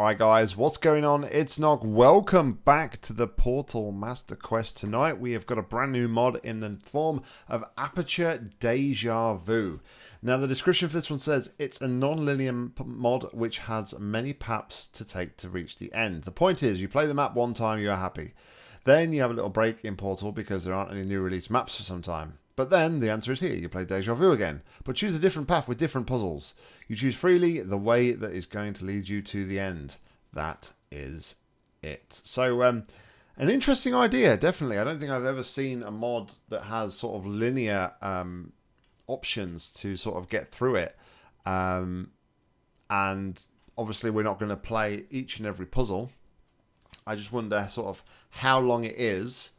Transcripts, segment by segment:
Alright guys, what's going on? It's Nog. Welcome back to the Portal Master Quest. Tonight we have got a brand new mod in the form of Aperture Deja Vu. Now the description for this one says it's a non-linear mod which has many paths to take to reach the end. The point is you play the map one time, you are happy. Then you have a little break in Portal because there aren't any new release maps for some time. But then the answer is here. You play Deja Vu again. But choose a different path with different puzzles. You choose freely the way that is going to lead you to the end. That is it. So, um, an interesting idea, definitely. I don't think I've ever seen a mod that has sort of linear um, options to sort of get through it. Um, and obviously, we're not going to play each and every puzzle. I just wonder sort of how long it is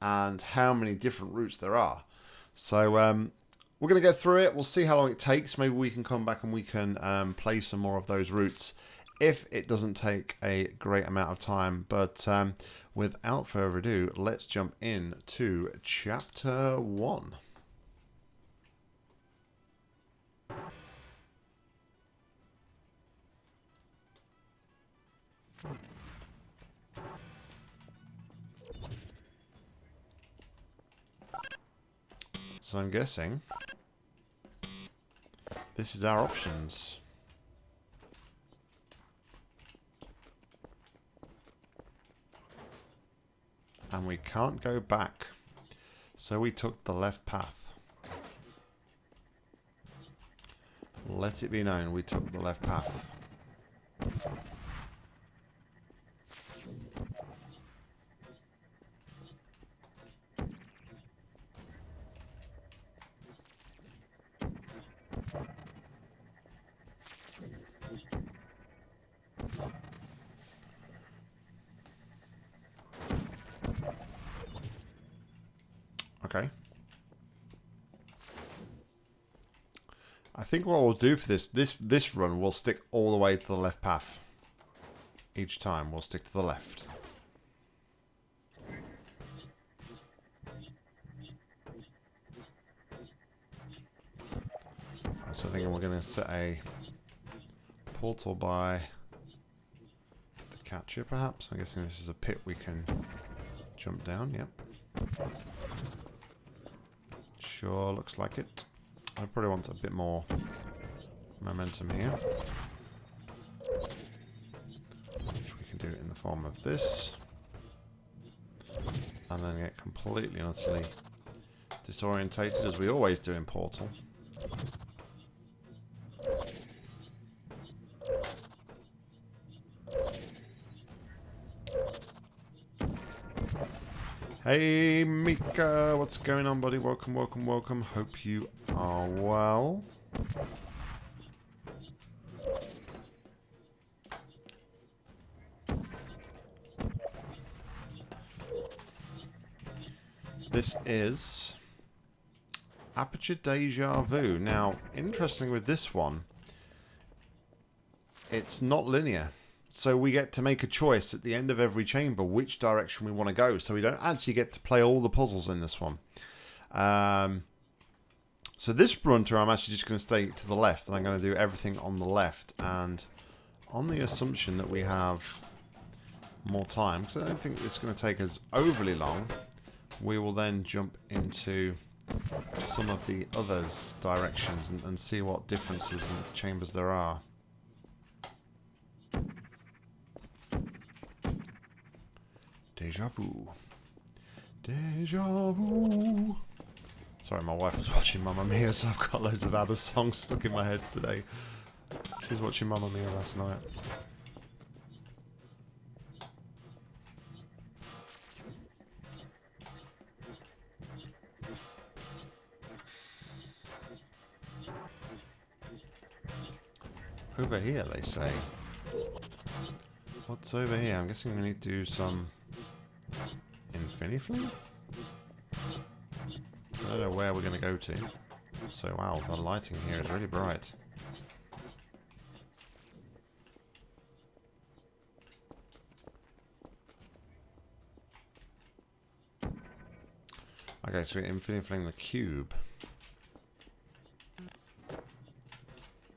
and how many different routes there are. So um, we're going to go through it. We'll see how long it takes. Maybe we can come back and we can um, play some more of those routes if it doesn't take a great amount of time. But um, without further ado, let's jump in to chapter one. So I'm guessing this is our options. And we can't go back. So we took the left path. Let it be known we took the left path. Okay. I think what we'll do for this, this this run, we'll stick all the way to the left path. Each time, we'll stick to the left. So I think we're going to set a portal by the catcher, perhaps. I'm guessing this is a pit we can jump down, yep. Sure, looks like it. I probably want a bit more momentum here. Which we can do in the form of this. And then get completely and utterly disorientated, as we always do in Portal. Hey Mika, what's going on buddy? Welcome, welcome, welcome. Hope you are well. This is Aperture Deja Vu. Now, interesting with this one, it's not linear. So we get to make a choice at the end of every chamber which direction we want to go. So we don't actually get to play all the puzzles in this one. Um, so this brunter, I'm actually just going to stay to the left. And I'm going to do everything on the left. And on the assumption that we have more time, because I don't think it's going to take us overly long, we will then jump into some of the others directions and, and see what differences in chambers there are. Deja vu. Deja vu. Sorry, my wife was watching Mamma Mia, so I've got loads of other songs stuck in my head today. She was watching Mamma Mia last night. Over here, they say. What's over here? I'm guessing we need to do some Infinifling? I don't know where we're going to go to. So, wow, the lighting here is really bright. Okay, so we're Infinifling the cube.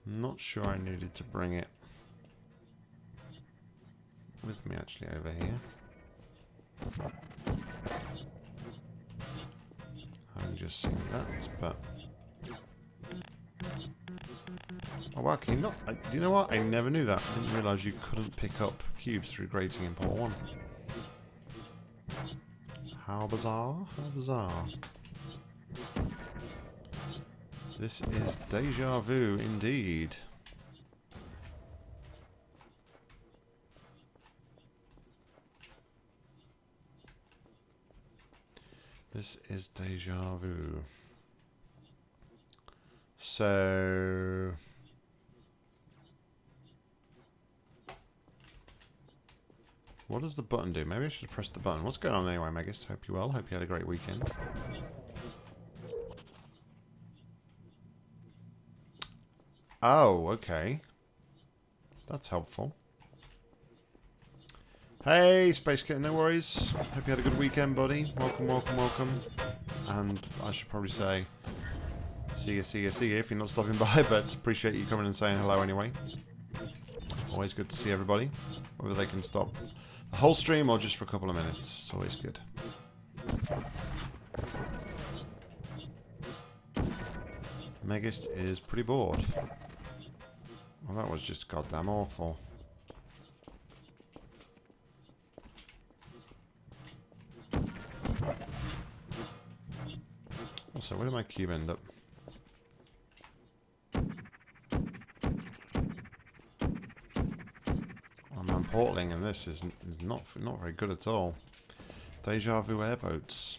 Not sure I needed to bring it with me actually over here. I've just seen that, but... Oh wow, can you not... I, you know what? I never knew that. I didn't realise you couldn't pick up cubes through grating in Port 1. How bizarre, how bizarre. This is deja vu indeed. This is deja vu. So... What does the button do? Maybe I should press the button. What's going on anyway, Megist? Hope you well. Hope you had a great weekend. Oh, okay. That's helpful. Hey, Space Kitten, no worries. Hope you had a good weekend, buddy. Welcome, welcome, welcome. And I should probably say, see you, see you, see you if you're not stopping by, but appreciate you coming and saying hello anyway. Always good to see everybody, whether they can stop the whole stream or just for a couple of minutes. It's always good. Megist is pretty bored. Well, that was just goddamn awful. Also, where did my cube end up? I'm portaling and this is, is not not very good at all. Deja vu airboats.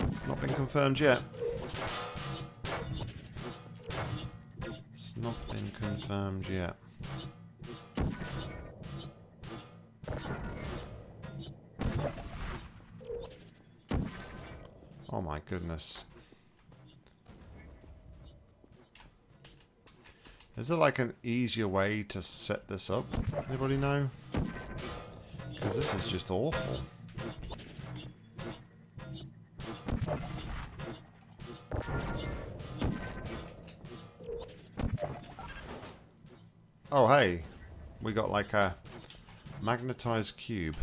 It's not been confirmed yet. It's not been confirmed yet. Oh my goodness. Is there like an easier way to set this up? Anybody know? Because this is just awful. Oh hey, we got like a magnetized cube.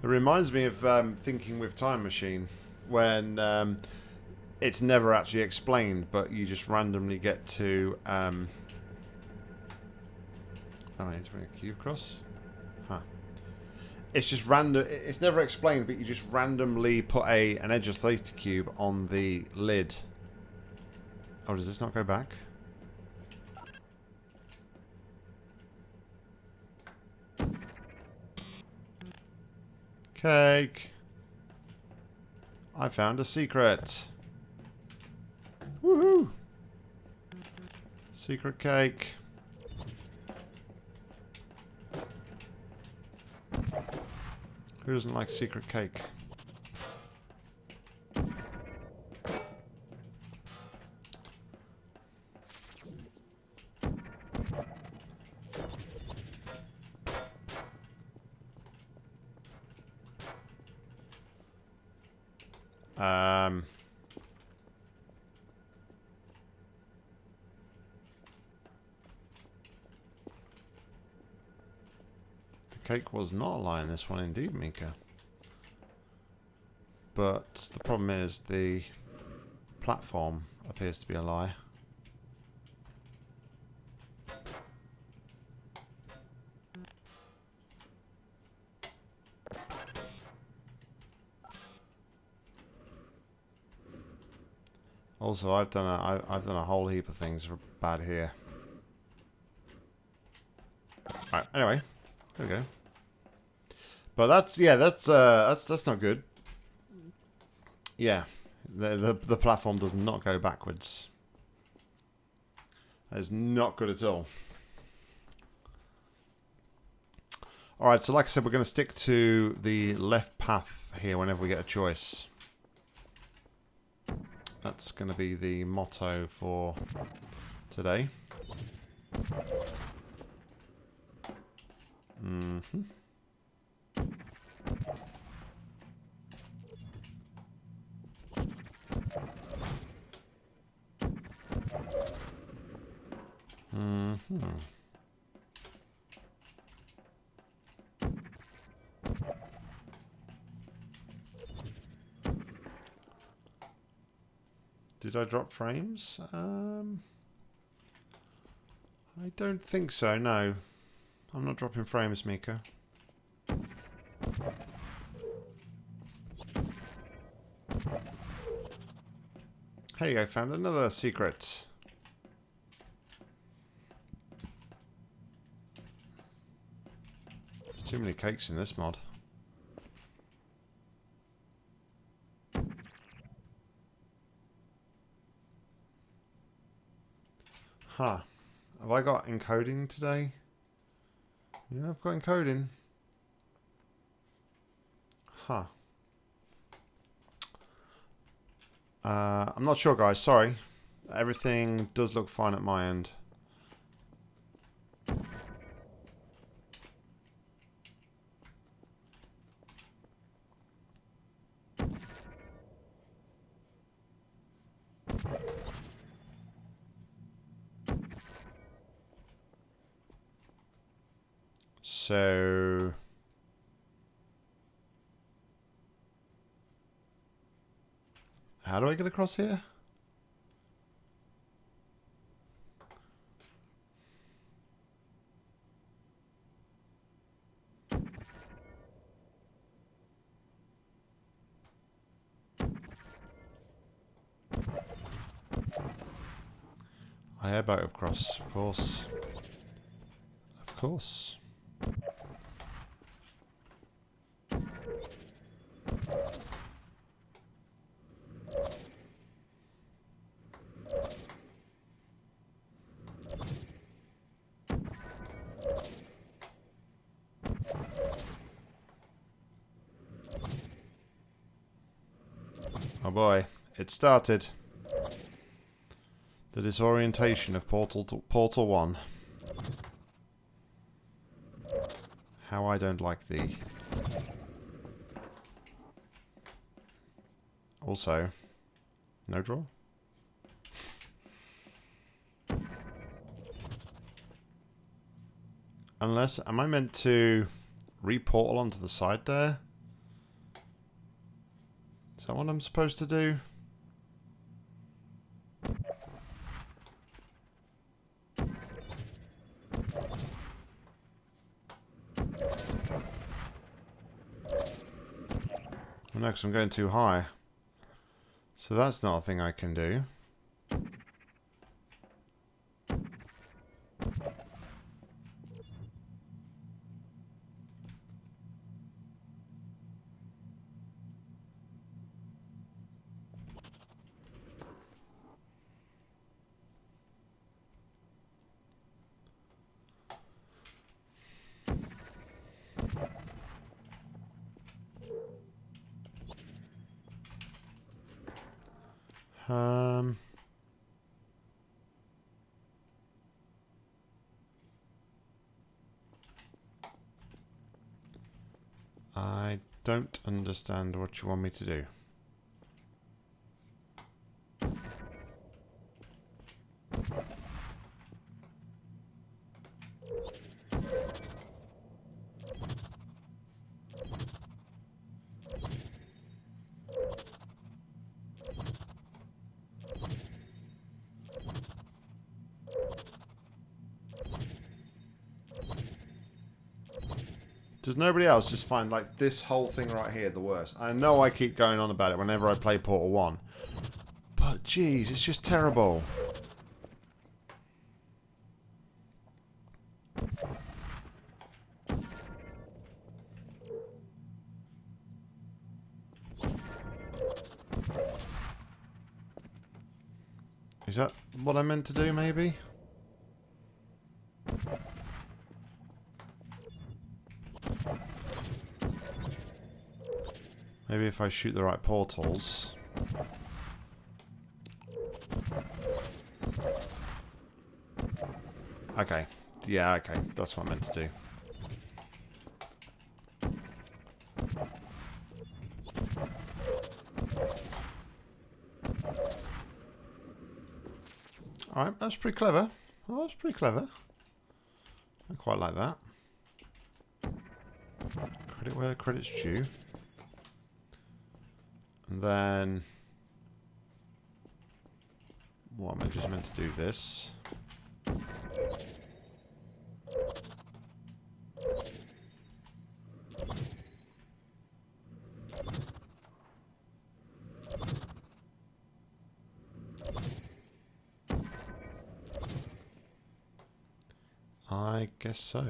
It reminds me of um, thinking with Time Machine, when um, it's never actually explained, but you just randomly get to. Um, oh, I need to bring a cube across. Huh. It's just random. It's never explained, but you just randomly put a an edge of theta cube on the lid. Oh, does this not go back? Cake. I found a secret. Woohoo! Secret cake. Who doesn't like secret cake? Cake was not a this one indeed, Mika. But the problem is the platform appears to be a lie. Also, I've done a I, I've done a whole heap of things bad here. Right. Anyway, there we go. But that's yeah, that's uh, that's that's not good. Yeah, the the the platform does not go backwards. That is not good at all. Alright, so like I said, we're going to stick to the left path here whenever we get a choice. That's going to be the motto for today. Mm-hmm. Mm-hmm. Did I drop frames? Um, I don't think so, no. I'm not dropping frames, Mika. Hey, I found another secret. Too many cakes in this mod. Huh. Have I got encoding today? Yeah, I've got encoding. Huh. Uh, I'm not sure, guys. Sorry. Everything does look fine at my end. So... How do I get across here? I have out of cross, of course. Of course. Oh started. The disorientation of Portal Portal 1. How I don't like thee. Also, no draw? Unless, am I meant to re-portal onto the side there? Is that what I'm supposed to do? Because I'm going too high. So that's not a thing I can do. Um, I don't understand what you want me to do. Nobody else just find like this whole thing right here the worst? I know I keep going on about it whenever I play Portal 1. But jeez, it's just terrible. Is that what I meant to do, maybe? Maybe if I shoot the right portals. Okay. Yeah, okay. That's what I meant to do. Alright, that's pretty clever. Oh, that's pretty clever. I quite like that. Credit where credit's due. And then... What, am I just meant to do this? I guess so.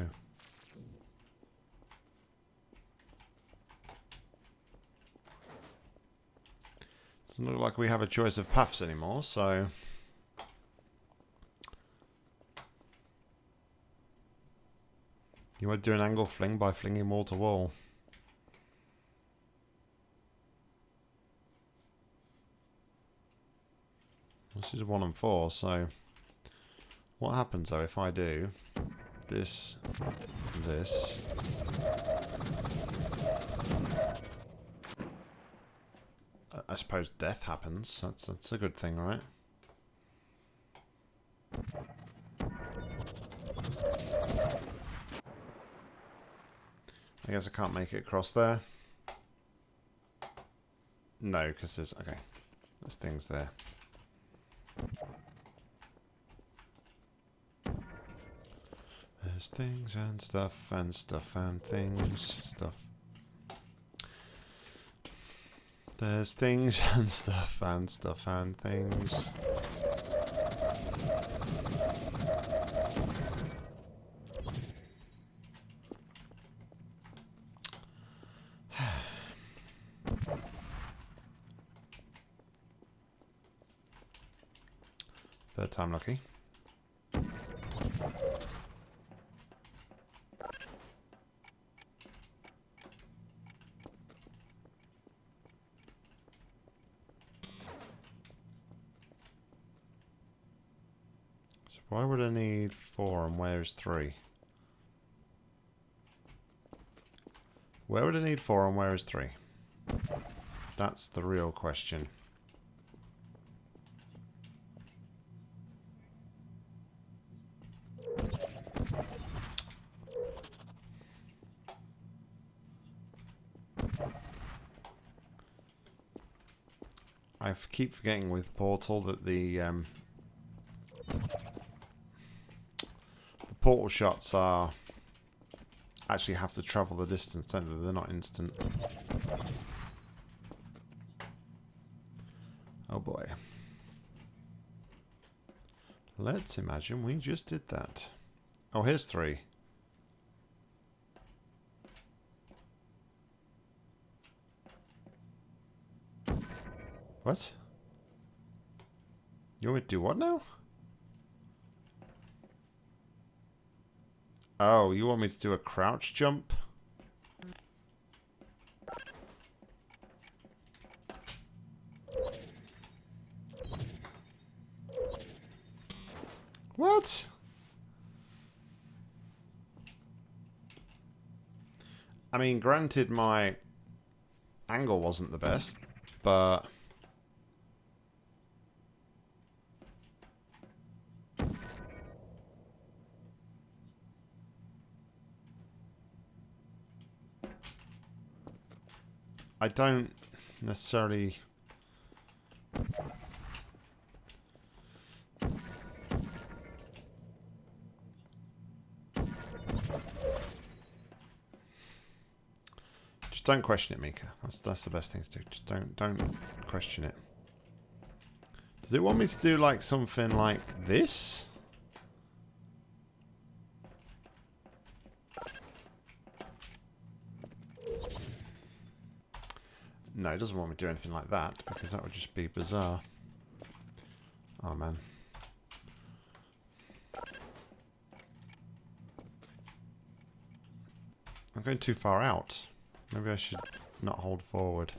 Doesn't look like we have a choice of paths anymore, so... You to do an angle fling by flinging wall to wall. This is one and four, so... What happens though if I do this, this... I suppose death happens. That's, that's a good thing, right? I guess I can't make it across there. No, because there's... Okay. There's things there. There's things and stuff and stuff and things. Stuff. There's things and stuff and stuff and things. Third time lucky. Why would I need four and where's three? Where would I need four and where is three? That's the real question. I keep forgetting with Portal that the um, portal shots are actually have to travel the distance, don't they? They're not instant. Oh boy. Let's imagine we just did that. Oh, here's three. What? You want me to do what now? Oh, you want me to do a crouch jump? What? I mean, granted my angle wasn't the best, but... I don't necessarily... Just don't question it, Mika. That's that's the best thing to do. Just don't don't question it. Does it want me to do like something like this? No, it doesn't want me to do anything like that, because that would just be bizarre. Oh, man. I'm going too far out. Maybe I should not hold forward.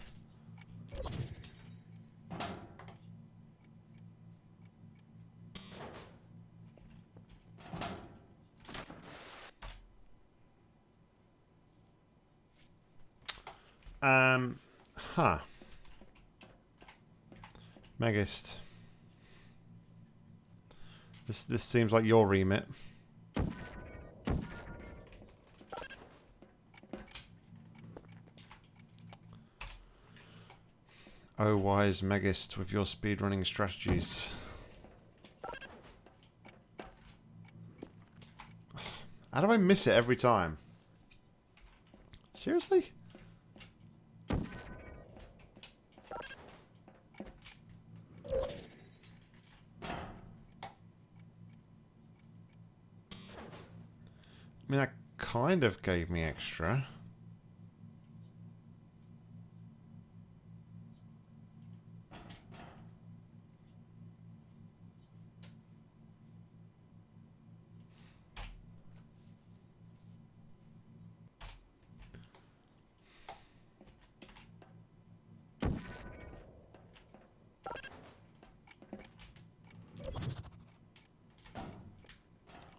Um... Huh. Megist. This this seems like your remit. Oh, wise Megist with your speedrunning strategies. How do I miss it every time? Seriously? I mean, that kind of gave me extra.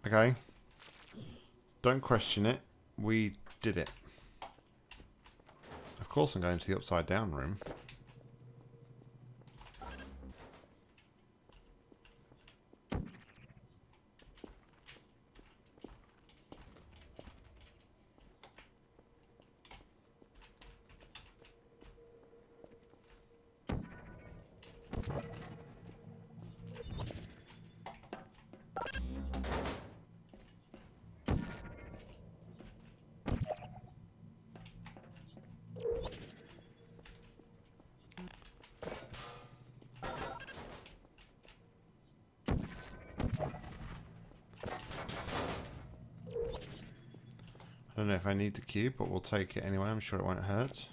Okay. Don't question it. We did it. Of course I'm going to the upside down room. Cube, but we'll take it anyway. I'm sure it won't hurt.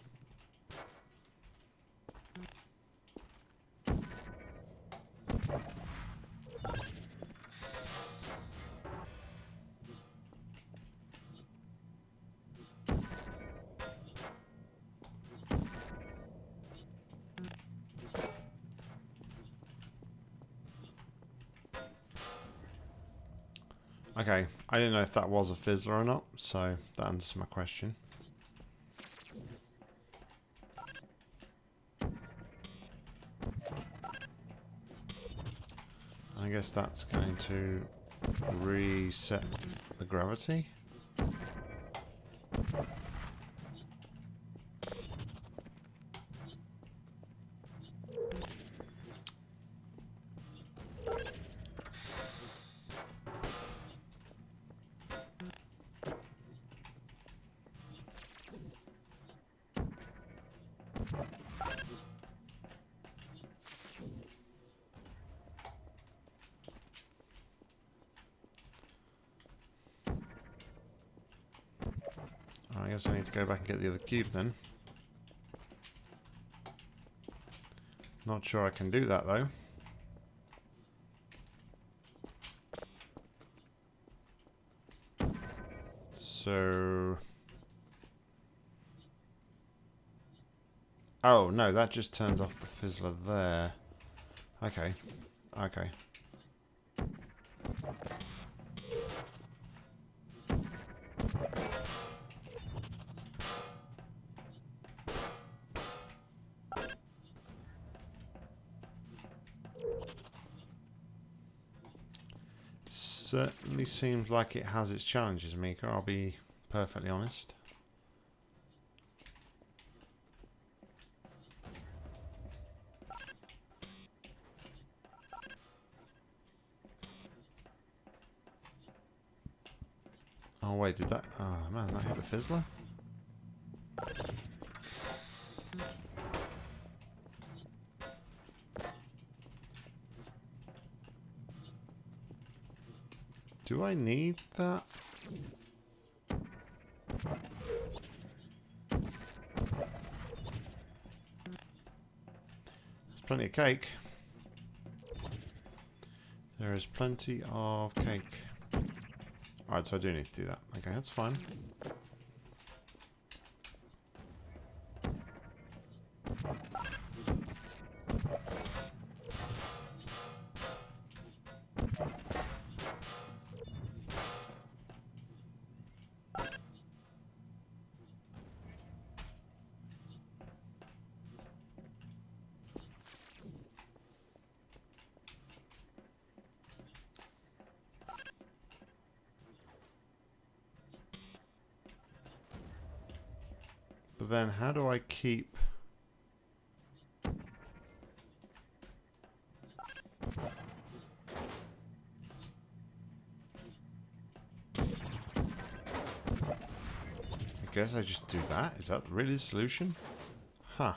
Okay, I didn't know if that was a fizzler or not, so that answers my question. I guess that's going to reset the gravity. To go back and get the other cube then. Not sure I can do that though. So... Oh, no, that just turns off the fizzler there. Okay. Okay. Seems like it has its challenges, Mika, I'll be perfectly honest. Oh wait, did that... Oh man, that hit the fizzler? I need that? There's plenty of cake. There is plenty of cake. Alright, so I do need to do that. Okay, that's fine. Keep... I guess I just do that. Is that really the solution? Huh.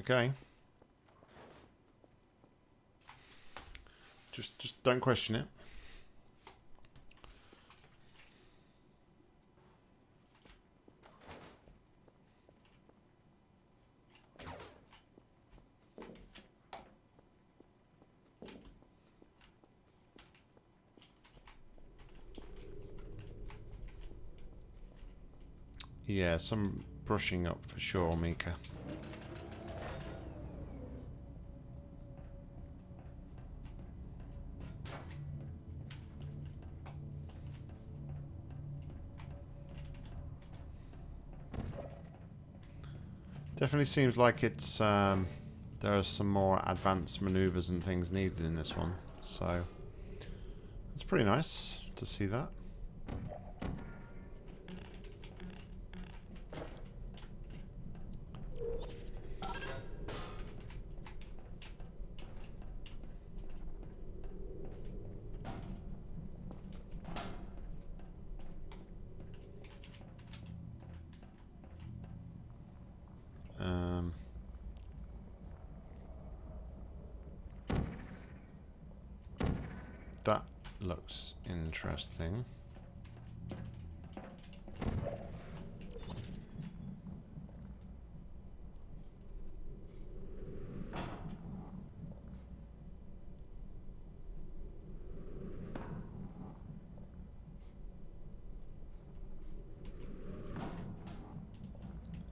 Okay. Just just don't question it. Yeah, some brushing up for sure, Mika. Definitely seems like it's um, there are some more advanced maneuvers and things needed in this one, so it's pretty nice to see that. Um, that looks interesting.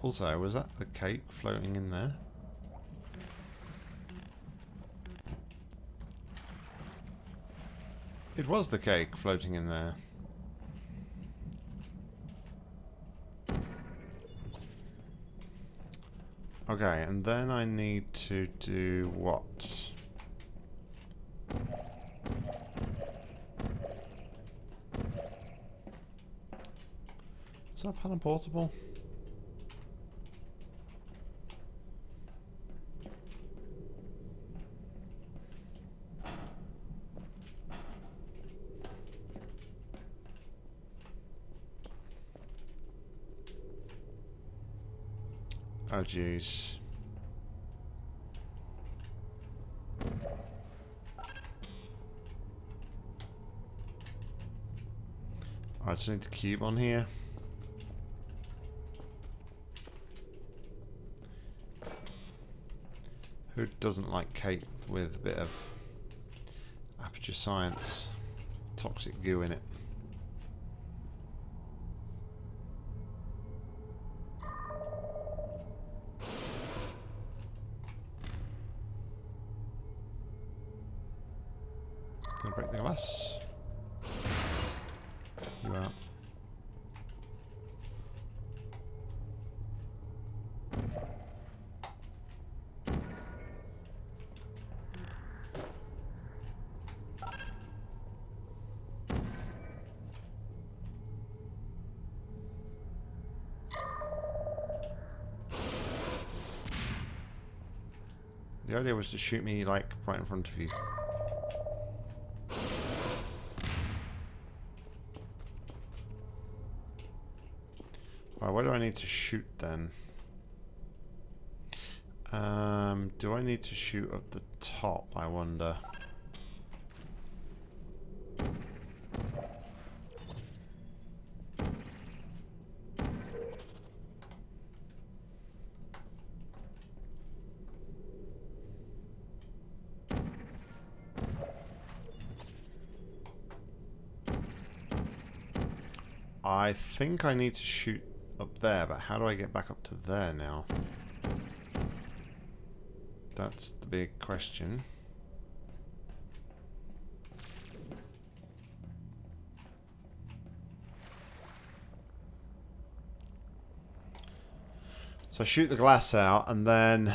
Also, was that the cake floating in there? It was the cake floating in there. Okay, and then I need to do what? Is that panel portable? Jeez. I just need the cube on here. Who doesn't like cake with a bit of Aperture Science toxic goo in it? Gonna break the glass. You out. The idea was to shoot me like right in front of you. Alright, where do I need to shoot then? Um, do I need to shoot at the top, I wonder? I think I need to shoot up there, but how do I get back up to there now? That's the big question. So shoot the glass out and then...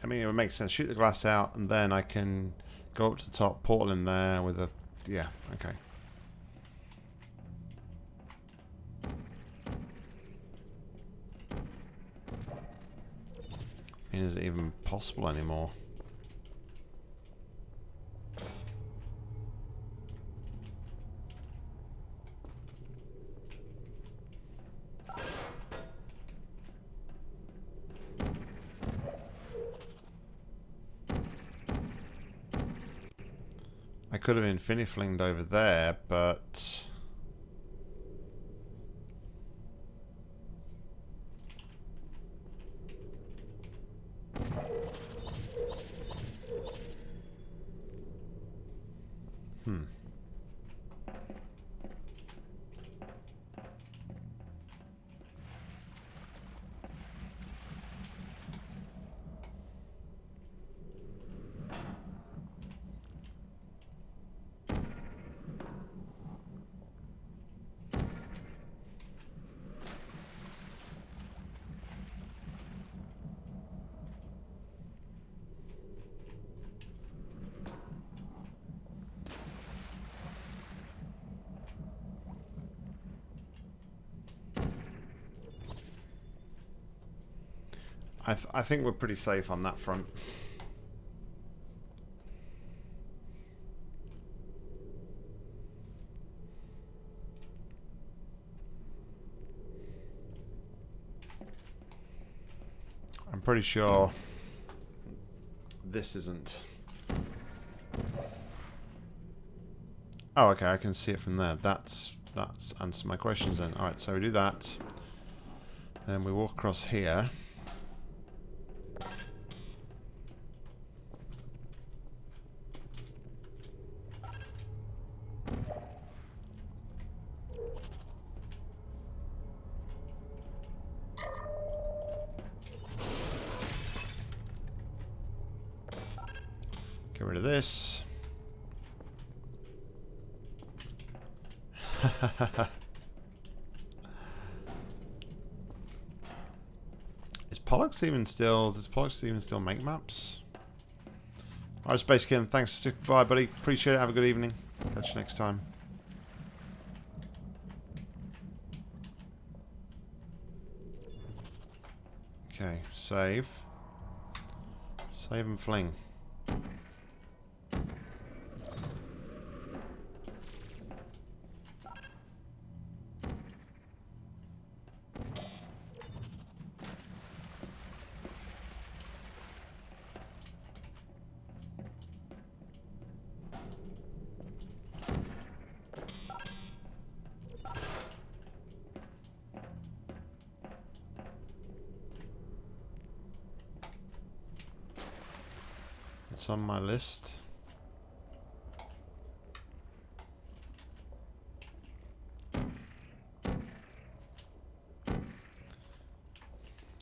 I mean, it would make sense. Shoot the glass out and then I can go up to the top, portal in there with a... Yeah, okay. Is it even possible anymore? I could have infiniflinged over there, but... Hmm. I, th I think we're pretty safe on that front. I'm pretty sure this isn't. Oh, okay, I can see it from there. That's that's answered my questions then. Alright, so we do that. Then we walk across here. Get rid of this. Is Pollux even still... Does Pollux even still make maps? Alright, Space King, thanks. Bye, buddy. Appreciate it. Have a good evening. Catch you next time. Okay, save. Save and fling. It's on my list.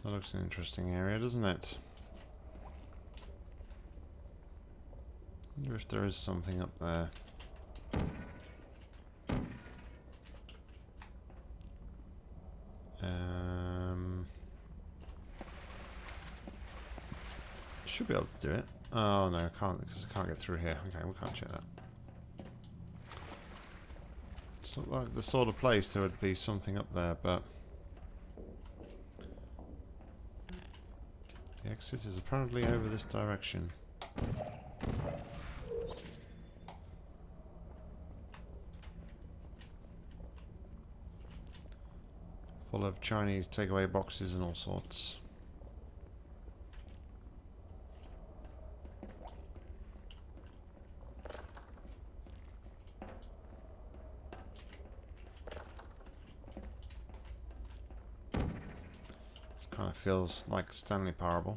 That looks an interesting area, doesn't it? wonder if there is something up there. Um, should be able to do it. Oh no, I can't because I can't get through here. Okay, we can't check that. It's not like the sort of place there would be something up there, but the exit is apparently over this direction. Full of Chinese takeaway boxes and all sorts. Kind of feels like Stanley Parable.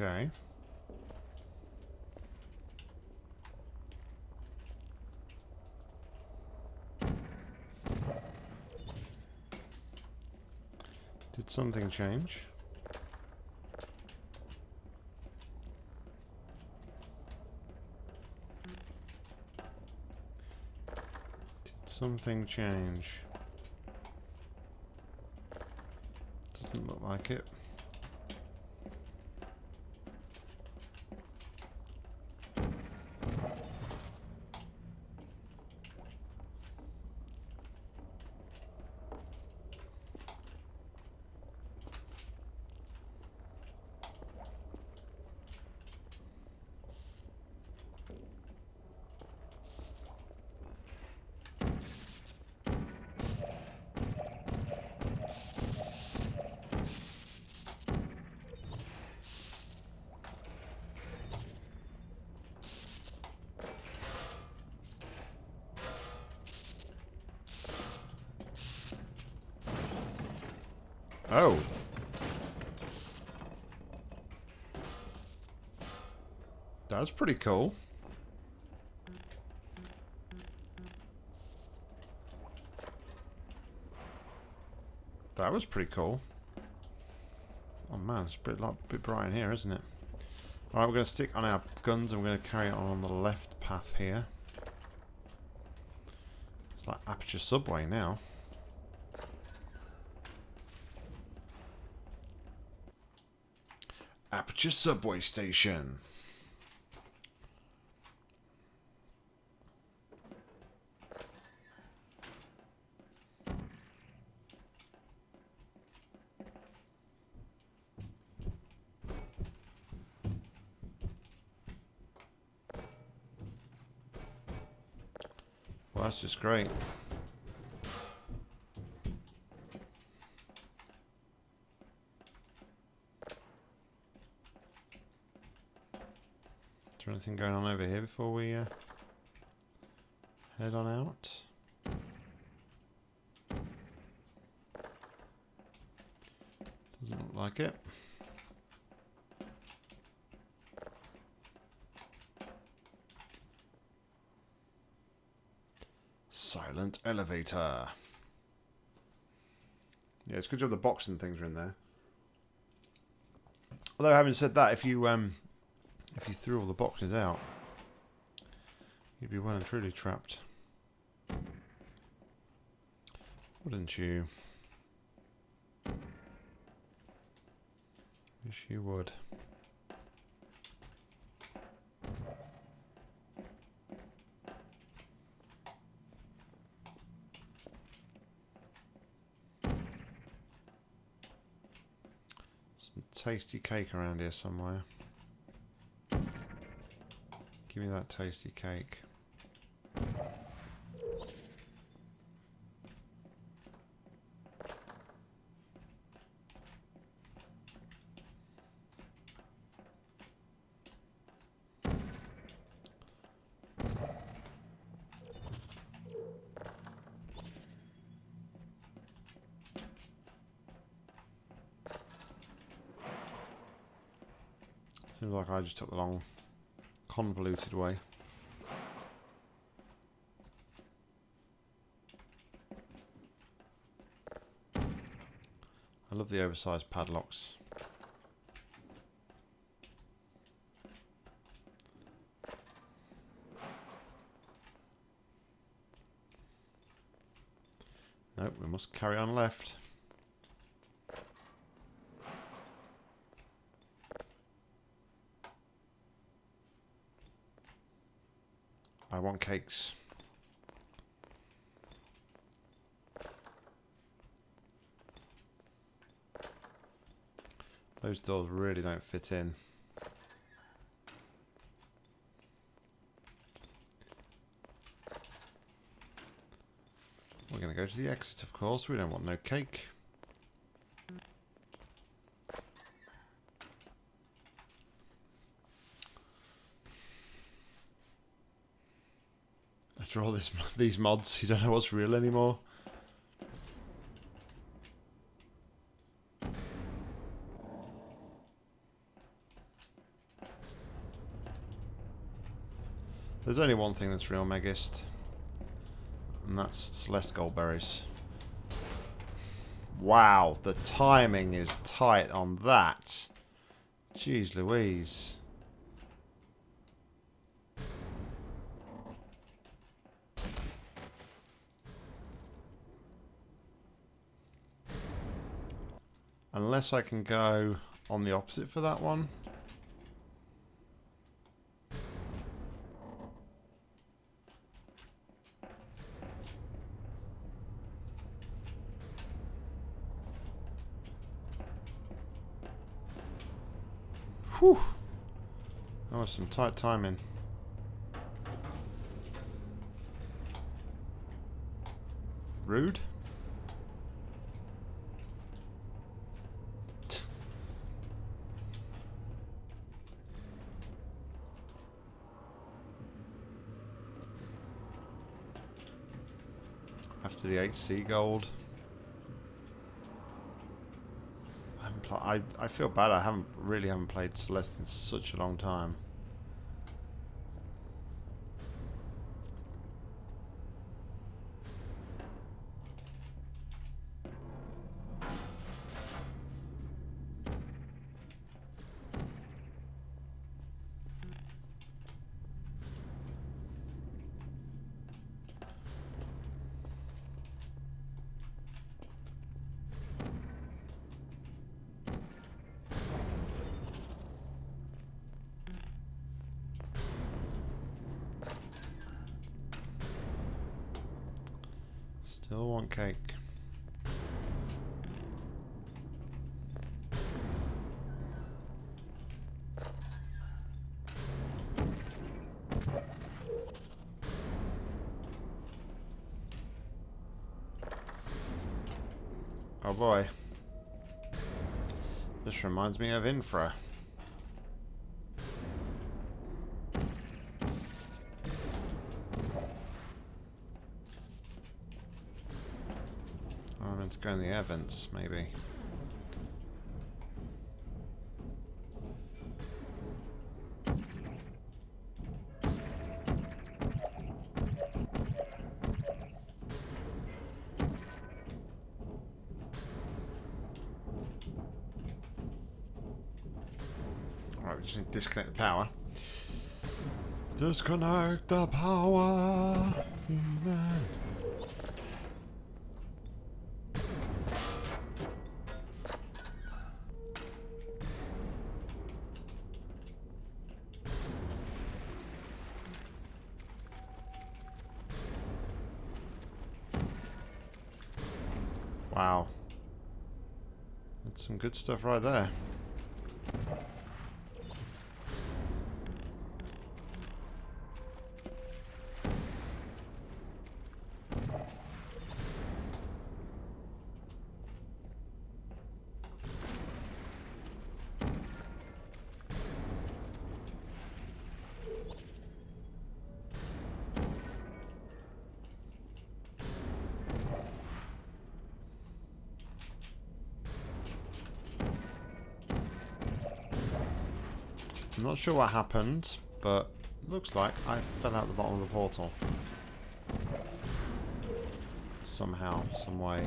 Okay. Something change? Did something change? Doesn't look like it. Oh. That's pretty cool. That was pretty cool. Oh man, it's a bit, like, a bit bright in here, isn't it? Alright, we're going to stick on our guns and we're going to carry on on the left path here. It's like Aperture Subway now. Aperture Subway Station. Great. Is there anything going on over here before we uh, head on out? Doesn't look like it. Elevator. Yeah, it's good job the boxing things are in there. Although having said that, if you um if you threw all the boxes out, you'd be well and truly trapped. Wouldn't you? Wish you would. Some tasty cake around here somewhere. Give me that tasty cake. Seems like I just took the long, convoluted way. I love the oversized padlocks. Nope, we must carry on left. I want cakes. Those doors really don't fit in. We're going to go to the exit, of course. We don't want no cake. After all this, these mods, you don't know what's real anymore. There's only one thing that's real, Megist. And that's Celeste Goldberries. Wow, the timing is tight on that. Jeez Louise. Unless I can go on the opposite for that one. Whew. That was some tight timing. Rude. After the 8C gold. I, I feel bad. I haven't really haven't played Celeste in such a long time. Boy. This reminds me of Infra. Oh to go in the Evans, maybe. Disconnect the power. Wow. That's some good stuff right there. Not sure what happened, but looks like I fell out the bottom of the portal. Somehow, some way.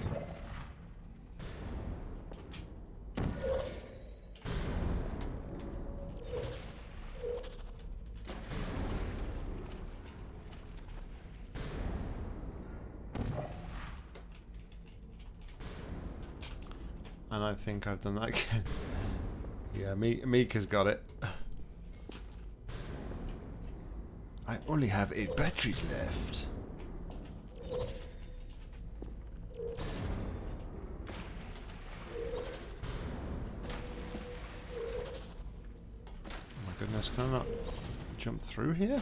And I think I've done that again. yeah, Mika's got it. I only have eight batteries left. Oh my goodness, can I not jump through here?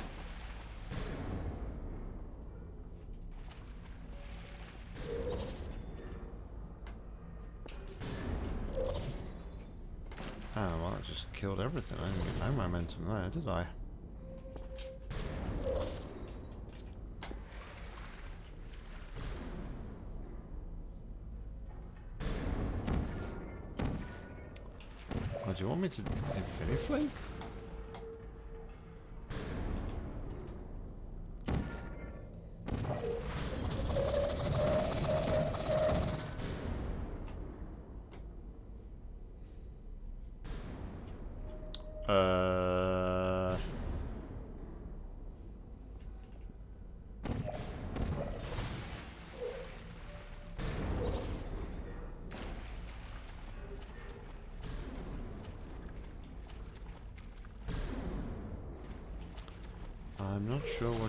Ah, well that just killed everything. I didn't get no momentum there, did I? Want me Infinity Flame?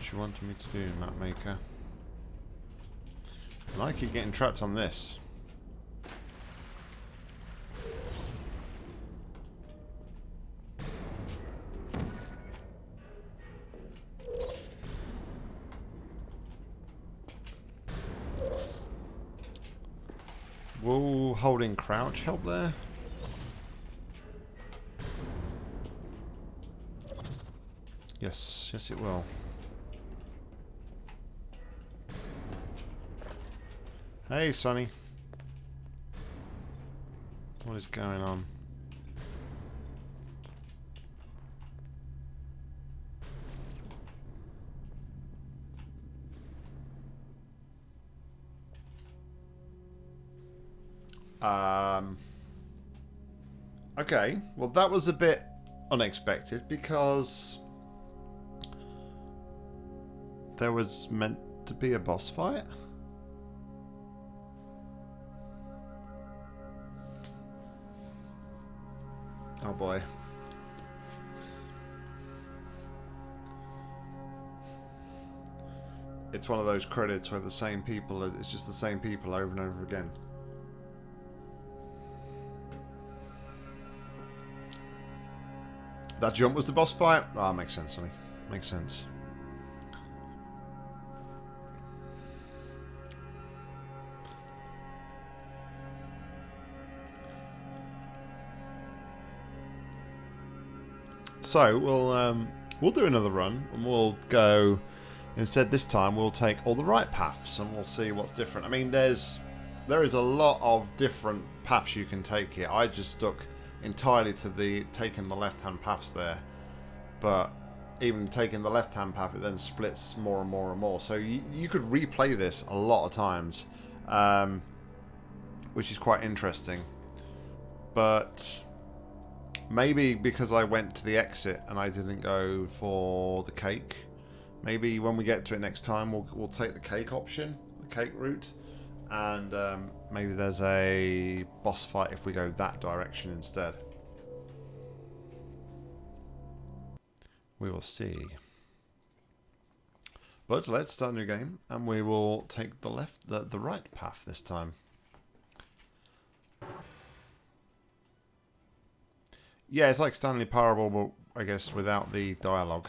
What you wanted me to do, map maker. I keep getting trapped on this. Will holding crouch help there? Yes, yes it will. Hey, Sonny. What is going on? Um. Okay, well that was a bit unexpected because there was meant to be a boss fight. It's one of those credits where the same people, it's just the same people over and over again. That jump was the boss fight? Ah, oh, makes sense, Sonny. Makes sense. So we'll um, we'll do another run and we'll go. Instead, this time we'll take all the right paths and we'll see what's different. I mean, there's there is a lot of different paths you can take here. I just stuck entirely to the taking the left-hand paths there, but even taking the left-hand path, it then splits more and more and more. So you, you could replay this a lot of times, um, which is quite interesting. But Maybe because I went to the exit and I didn't go for the cake. Maybe when we get to it next time, we'll, we'll take the cake option, the cake route. And um, maybe there's a boss fight if we go that direction instead. We will see. But let's start a new game and we will take the left the, the right path this time. Yeah, it's like Stanley Parable, but I guess without the dialogue.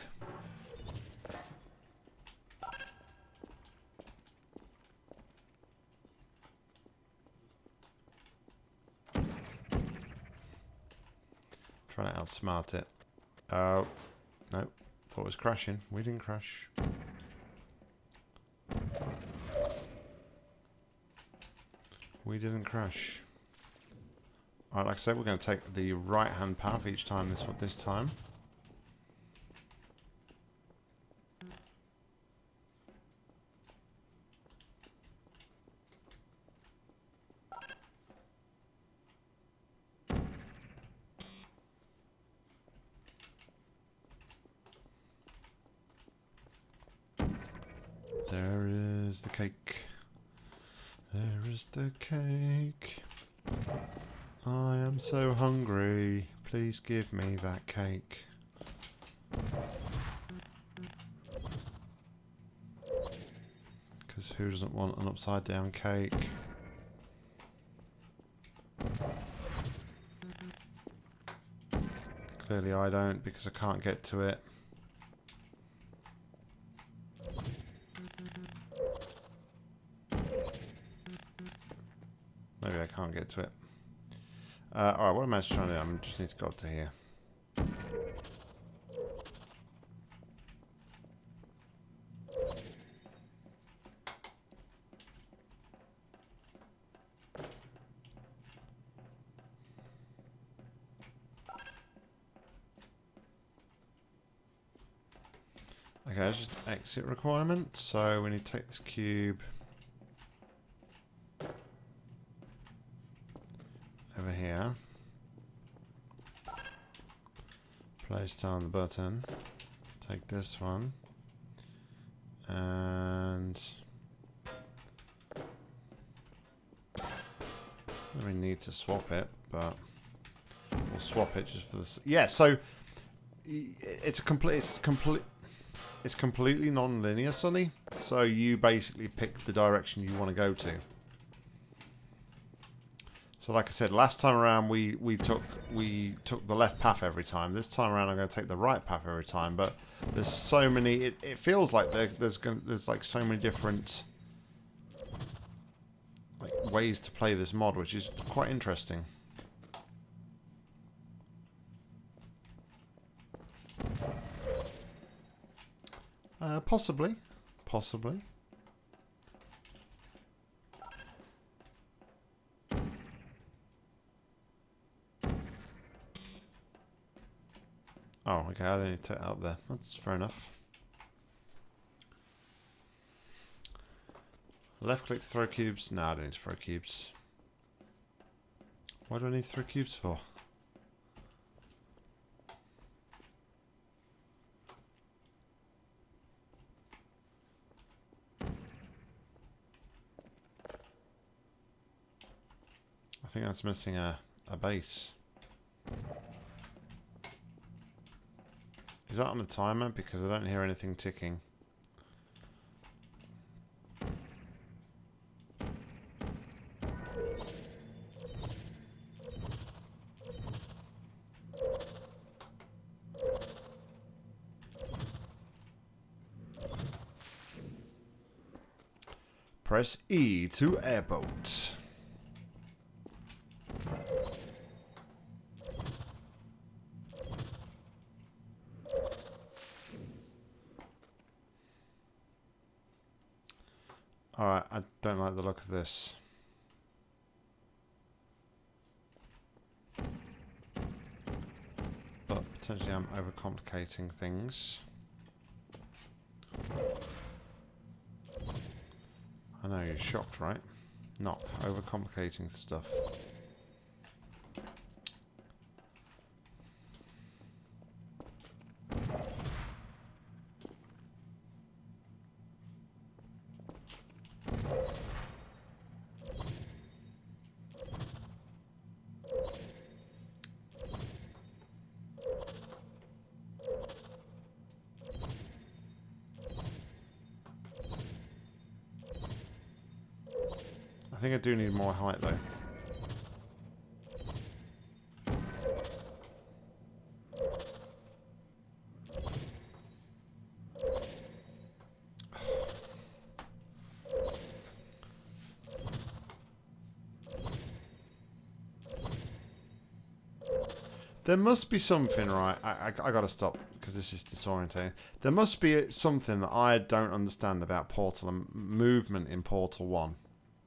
Trying to outsmart it. Oh, no. Thought it was crashing. We didn't crash. We didn't crash. Alright, like I said, we're going to take the right-hand path each time this this time. There is the cake. There is the cake. I am so hungry. Please give me that cake. Because who doesn't want an upside down cake? Clearly I don't because I can't get to it. Maybe I can't get to it. Uh, Alright, what am I trying to do? I just need to go up to here. Okay, that's just exit requirement. So we need to take this cube. Place down the button. Take this one. And... We need to swap it, but we'll swap it just for this. Yeah, so it's a complete, it's complete, it's completely non-linear, Sonny. So you basically pick the direction you want to go to. So like I said, last time around we, we took we took the left path every time. This time around I'm going to take the right path every time. But there's so many. It, it feels like there, there's going, there's like so many different like ways to play this mod, which is quite interesting. Uh, possibly, possibly. Oh, okay, I don't need to out there. That's fair enough. Left click to throw cubes. No, I don't need to throw cubes. What do I need throw cubes for? I think that's missing a, a base. Is that on the timer? Because I don't hear anything ticking. Press E to airboat. Alright, I don't like the look of this. But potentially I'm overcomplicating things. I know, you're shocked, right? Not overcomplicating stuff. Do need more height though. There must be something, right? I, I, I gotta stop because this is disorientating. There must be something that I don't understand about Portal and movement in Portal 1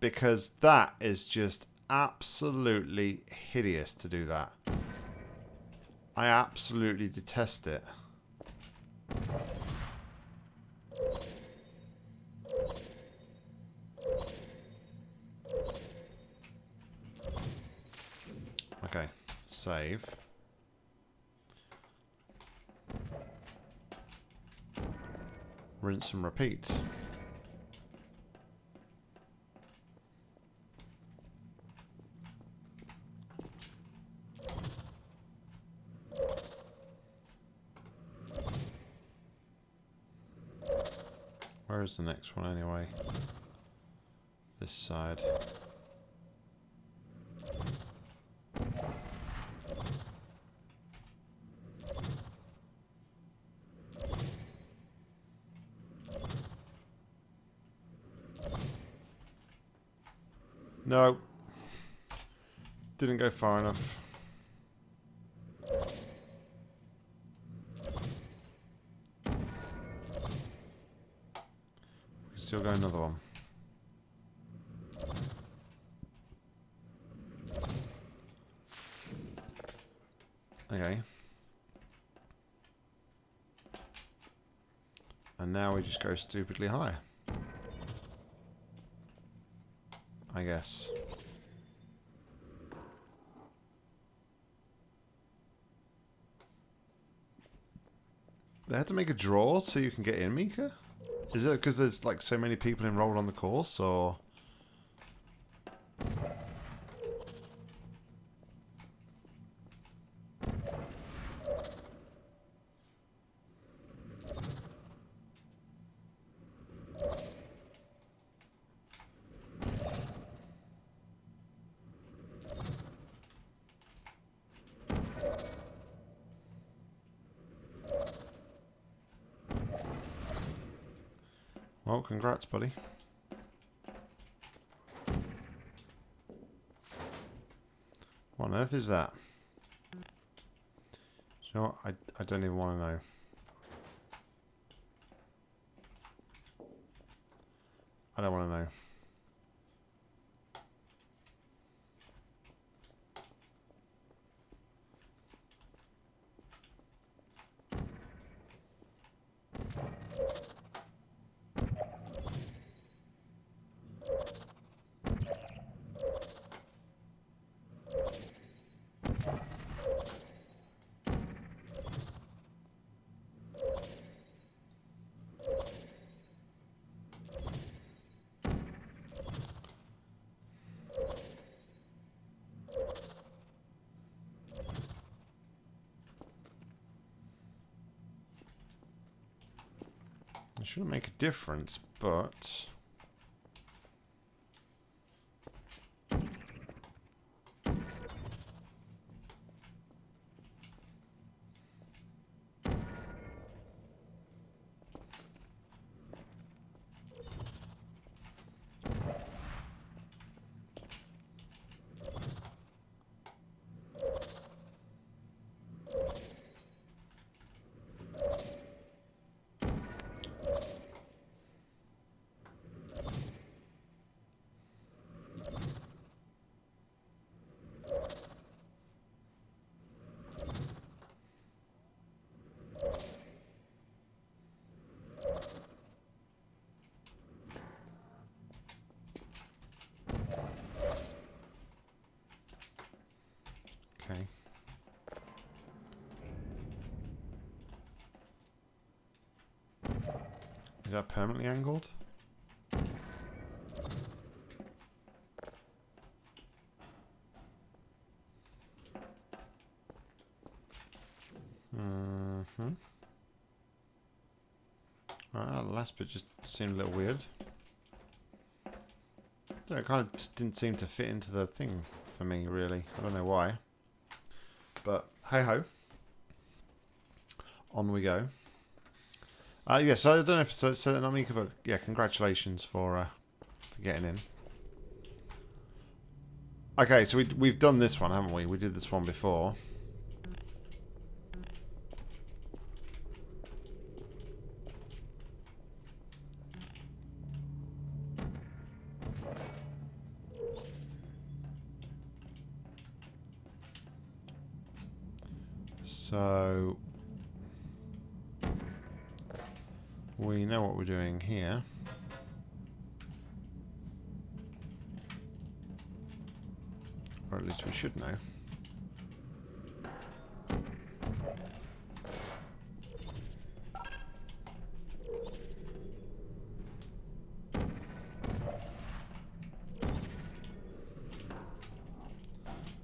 because that is just absolutely hideous to do that. I absolutely detest it. Okay, save. Rinse and repeat. The next one anyway? This side. No. Didn't go far enough. Still got another one. Okay. And now we just go stupidly high. I guess. They had to make a draw so you can get in, Mika? Is it because there's like so many people enrolled on the course, or...? Congrats, buddy. What on earth is that? you know? I, I don't even want to know. I don't want to know. It shouldn't make a difference, but... Okay. Is angled? Mm-hmm. Alright, the last bit just seemed a little weird. It kind of just didn't seem to fit into the thing for me, really. I don't know why. But hey ho. On we go. Uh, yes, yeah, so I don't know if so. So Namika, but yeah, congratulations for uh, for getting in. Okay, so we we've done this one, haven't we? We did this one before. So we know what we're doing here. Or at least we should know.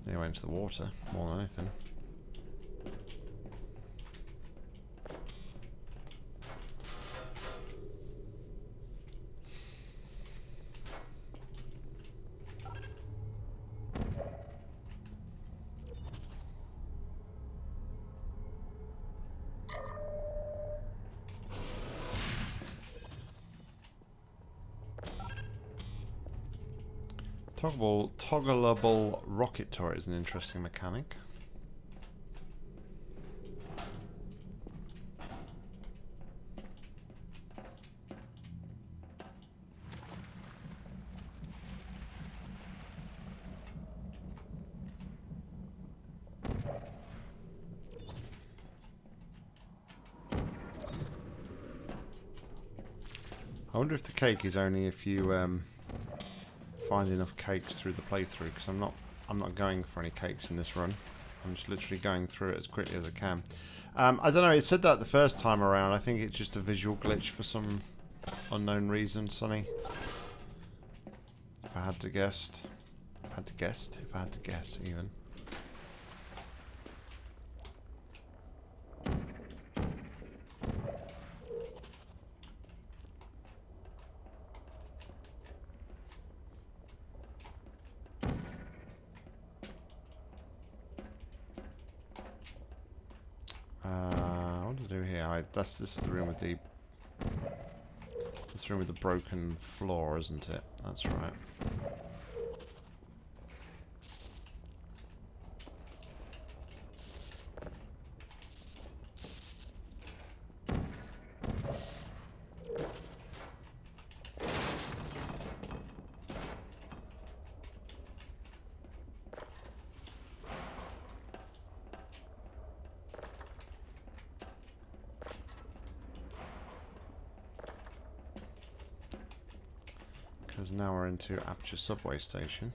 They went into the water more than anything. Toggleable, toggleable rocket turret is an interesting mechanic. I wonder if the cake is only if you um, find enough cakes through the playthrough because I'm not I'm not going for any cakes in this run. I'm just literally going through it as quickly as I can. Um, I don't know, it said that the first time around. I think it's just a visual glitch for some unknown reason, Sonny. If I had to guess. If I had to guess. If I had to guess, even. That's this is the room with the this room with the broken floor, isn't it? That's right. Into Aperture Subway Station.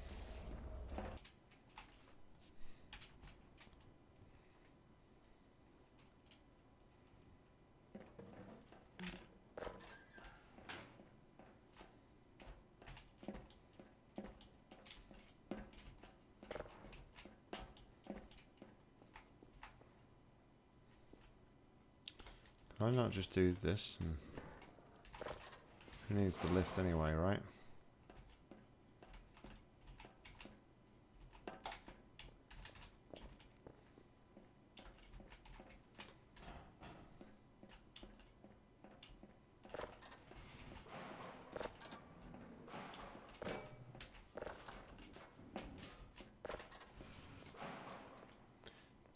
Can I not just do this and who needs the lift anyway, right?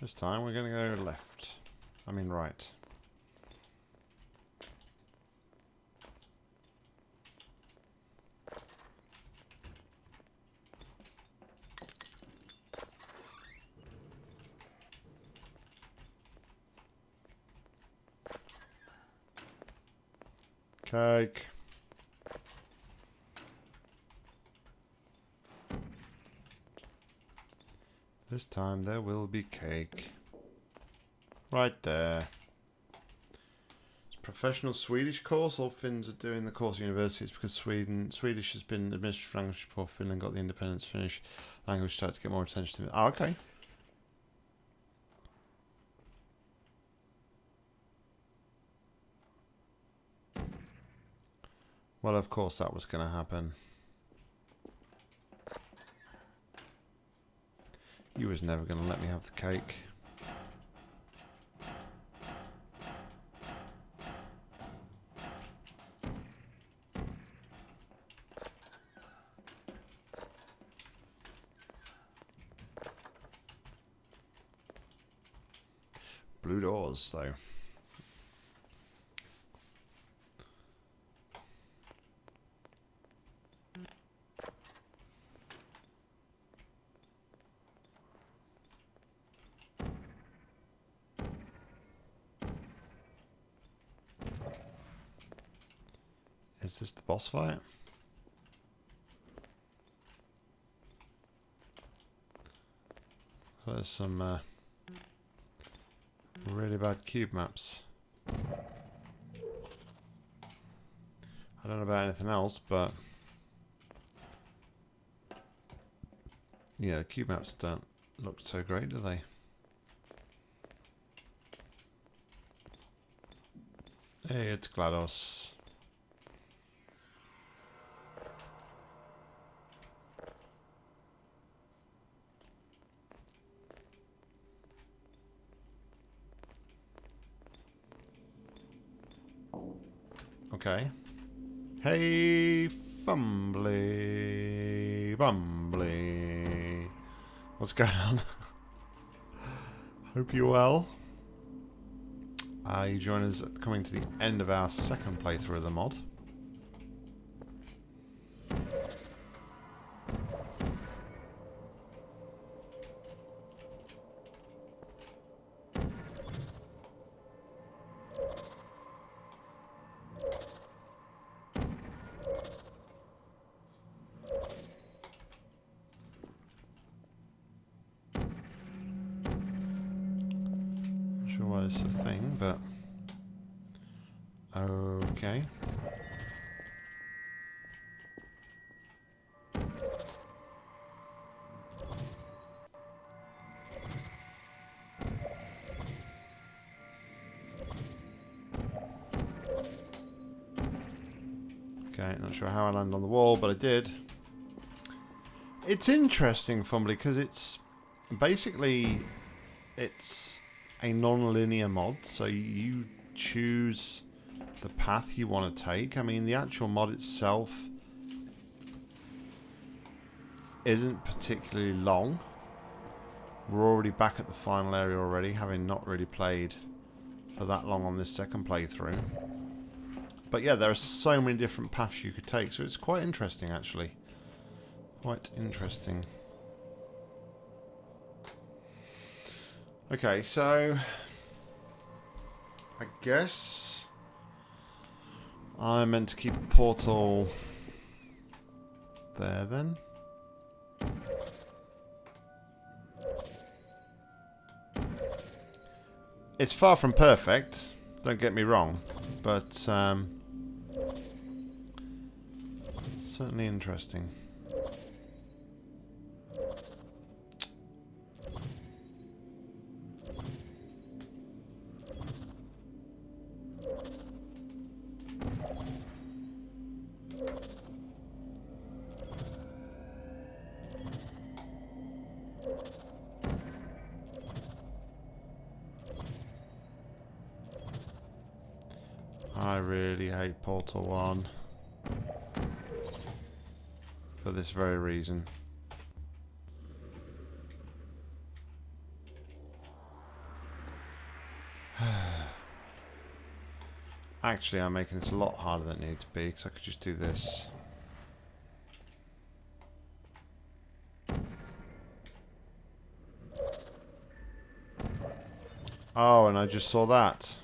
This time we're going to go left. I mean right. Cake. This time there will be cake. Right there. It's professional Swedish course. All Finns are doing the course at university. It's because Sweden Swedish has been administrative language before Finland got the independence. Finnish language started to get more attention to it. Oh, okay. Well, of course that was going to happen. You was never going to let me have the cake. Blue doors, though. Is this the boss fight? So there's some uh, really bad cube maps. I don't know about anything else, but yeah, cube maps don't look so great, do they? Hey, it's GLaDOS. Okay. Hey, Fumbly, Bumbly. What's going on? Hope you're well. Uh, you join us coming to the end of our second playthrough of the mod. I landed on the wall, but I did. It's interesting, Fumbly, because it's basically it's a non-linear mod, so you choose the path you want to take. I mean, the actual mod itself isn't particularly long. We're already back at the final area already, having not really played for that long on this second playthrough. But yeah, there are so many different paths you could take, so it's quite interesting actually. Quite interesting. Okay, so I guess I'm meant to keep a portal there then. It's far from perfect, don't get me wrong, but um, certainly interesting. This very reason. Actually, I'm making this a lot harder than it needs to be because I could just do this. Oh, and I just saw that.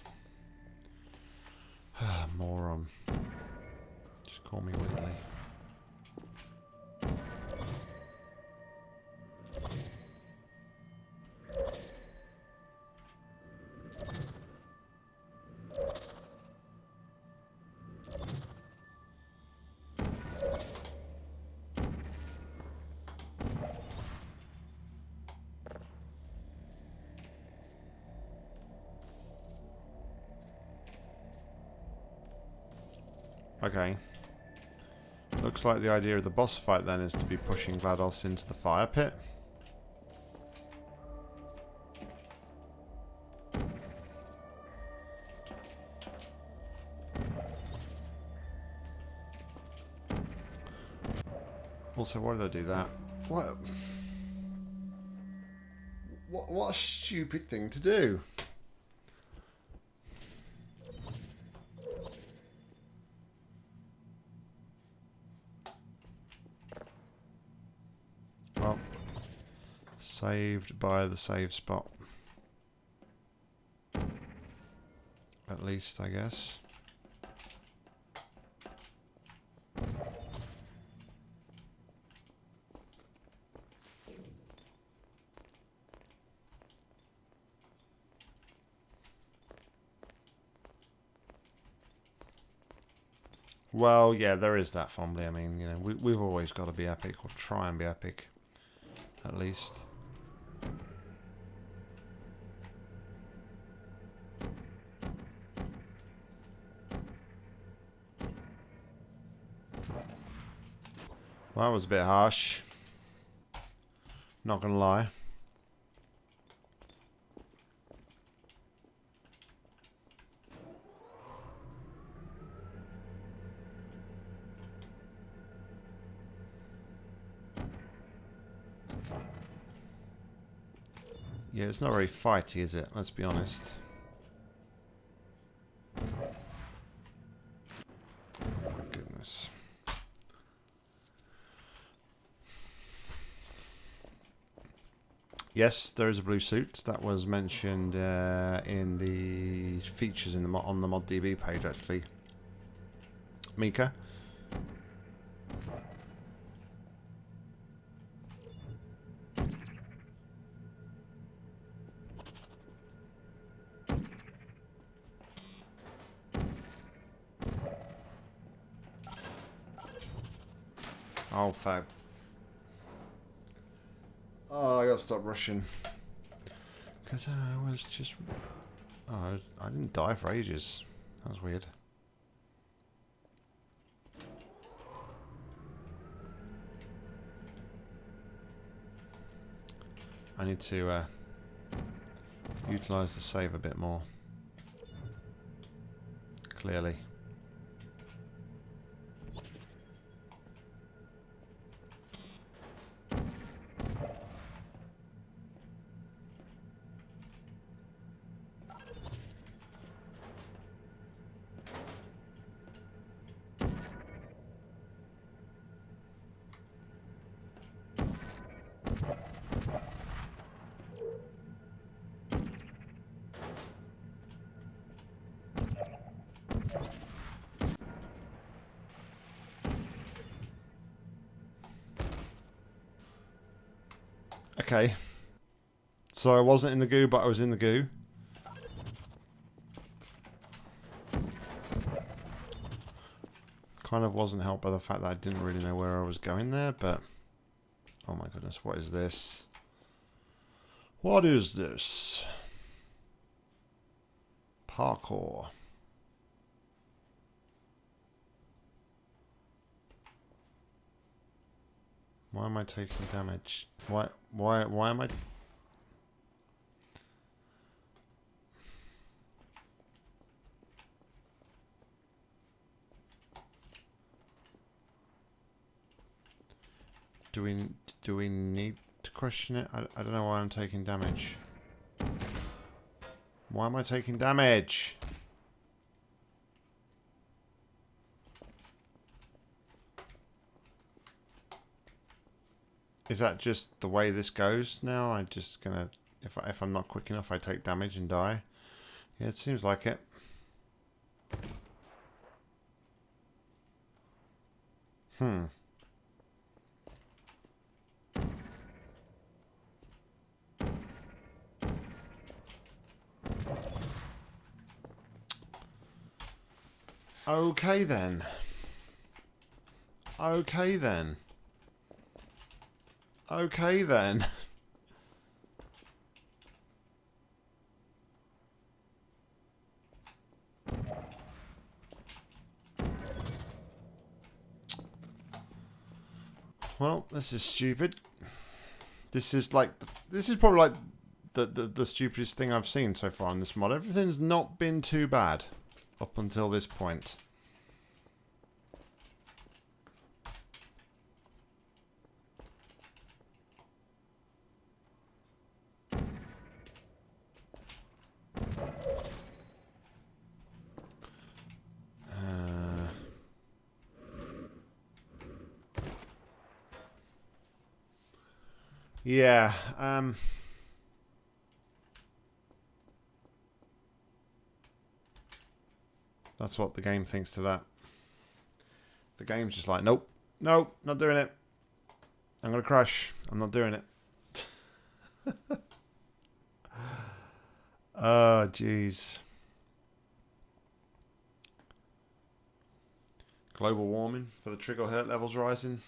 Looks like the idea of the boss fight then is to be pushing GLaDOS into the fire pit. Also, why did I do that? What? What, what a stupid thing to do. Well, saved by the save spot. At least, I guess. Well, yeah, there is that Fumbly. I mean, you know, we, we've always got to be epic, or try and be epic, at least. Well, that was a bit harsh. Not gonna lie. Yeah, it's not very fighty, is it? Let's be honest. Yes, there is a blue suit. That was mentioned uh, in the features in the on the ModDB page, actually. Mika. Oh, fab. Gotta stop rushing. Because I was just... Oh, I didn't die for ages. That was weird. I need to uh, utilise the save a bit more. Clearly. Okay. So I wasn't in the goo, but I was in the goo. Kind of wasn't helped by the fact that I didn't really know where I was going there, but... Oh my goodness, what is this? What is this? Parkour. Why am I taking damage? Why why why am I Do we do we need to question it? I, I don't know why I'm taking damage. Why am I taking damage? Is that just the way this goes now? I'm just gonna, if, I, if I'm not quick enough, I take damage and die. Yeah, it seems like it. Hmm. Okay then. Okay then. Okay then. well, this is stupid. This is like, this is probably like the, the, the stupidest thing I've seen so far in this mod. Everything's not been too bad up until this point. Yeah. Um, that's what the game thinks to that. The game's just like, nope, nope, not doing it. I'm going to crash. I'm not doing it. oh, jeez. Global warming for the trigger hurt levels rising.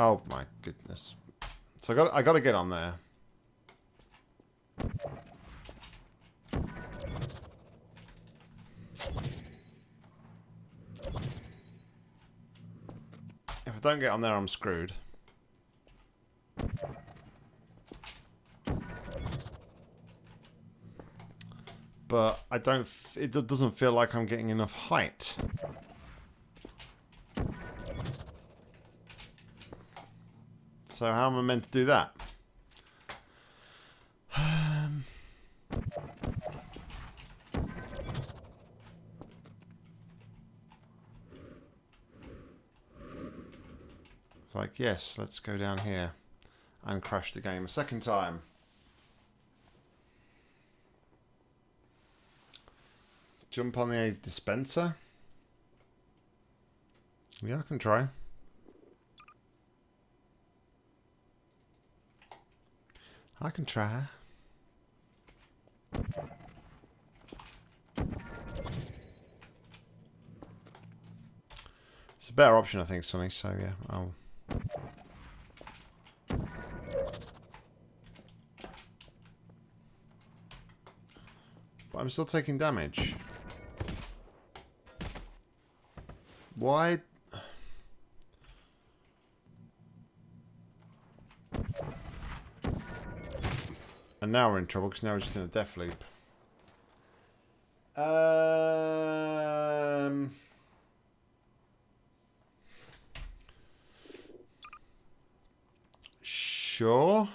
Oh my goodness. So I got I got to get on there. If I don't get on there, I'm screwed. But I don't, it doesn't feel like I'm getting enough height. So how am I meant to do that? Um, it's like, yes, let's go down here and crash the game a second time. Jump on the dispenser. Yeah, I can try. I can try. It's a better option, I think, Sonny, so yeah, I'll... But I'm still taking damage. Why? And now we're in trouble because now we're just in a death loop. Um... Sure.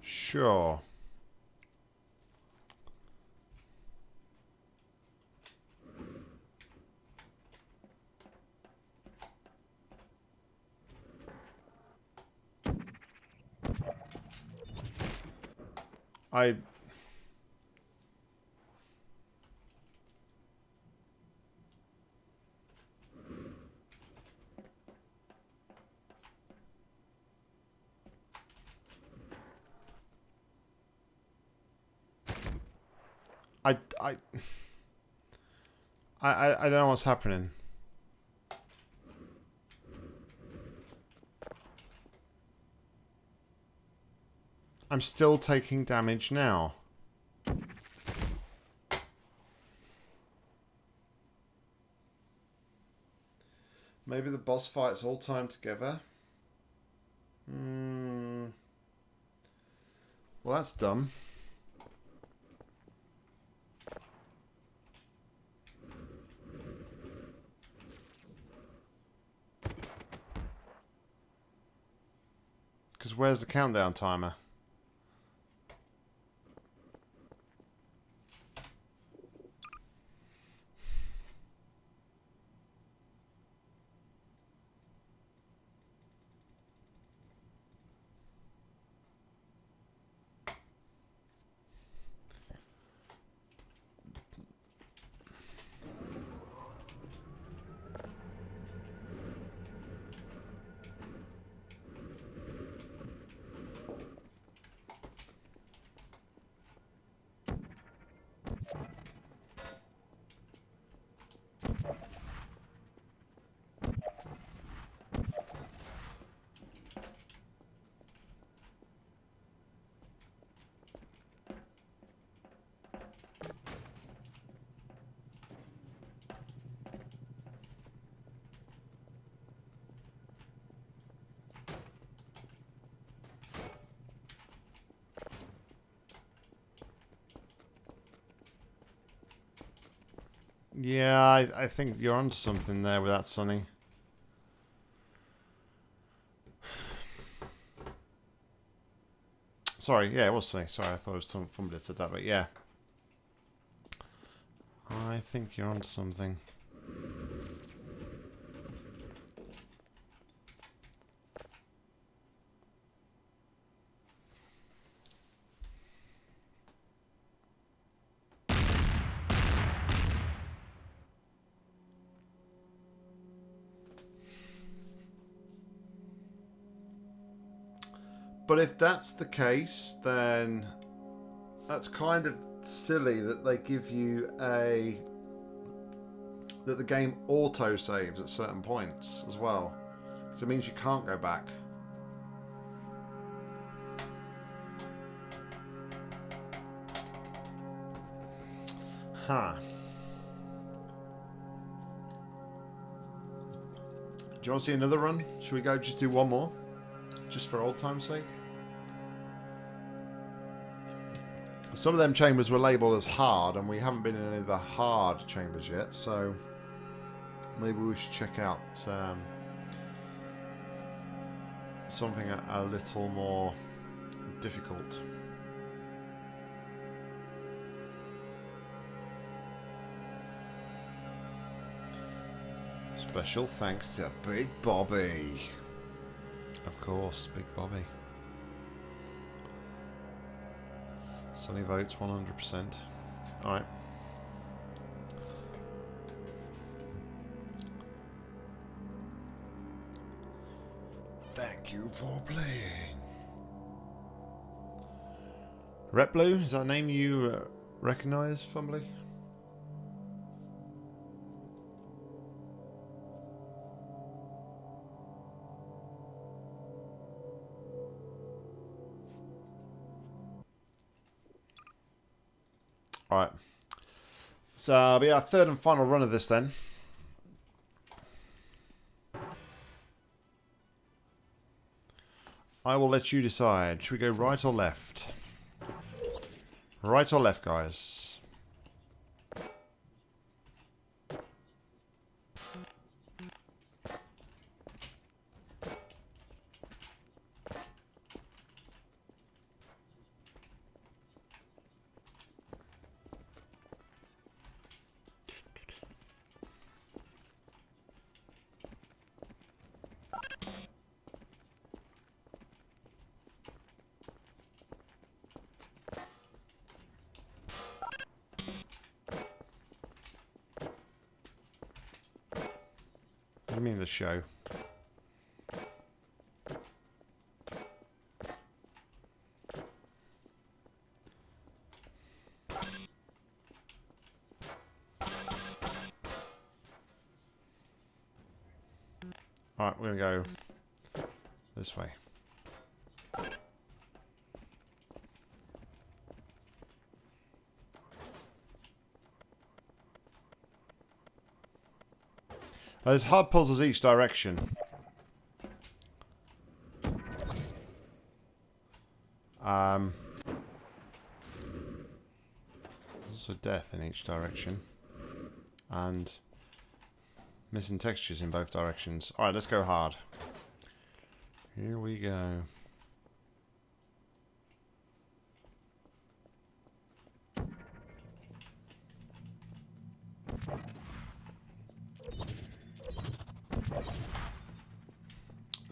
Sure. I I I I I don't know what's happening. I'm still taking damage now. Maybe the boss fights all time together. Hmm. Well, that's dumb. Because where's the countdown timer? Yeah, I, I think you're onto something there with that, Sonny. Sorry, yeah, it was Sonny. Sorry, I thought it was some somebody that said that, but yeah. I think you're onto something. But if that's the case, then that's kind of silly that they give you a that the game auto saves at certain points as well. So it means you can't go back. Huh. Do you want to see another run? Should we go just do one more? Just for old time's sake? Some of them chambers were labelled as hard, and we haven't been in any of the hard chambers yet, so maybe we should check out um, something a, a little more difficult. Special thanks to Big Bobby. Of course, Big Bobby. Sonny votes 100%. Alright. Thank you for playing. Red Blue, is that a name you uh, recognise, Fumbly? Alright. So, it'll be our third and final run of this then. I will let you decide. Should we go right or left? Right or left, guys? Show? There's hard puzzles each direction. Um, there's also death in each direction. And missing textures in both directions. Alright, let's go hard. Here we go.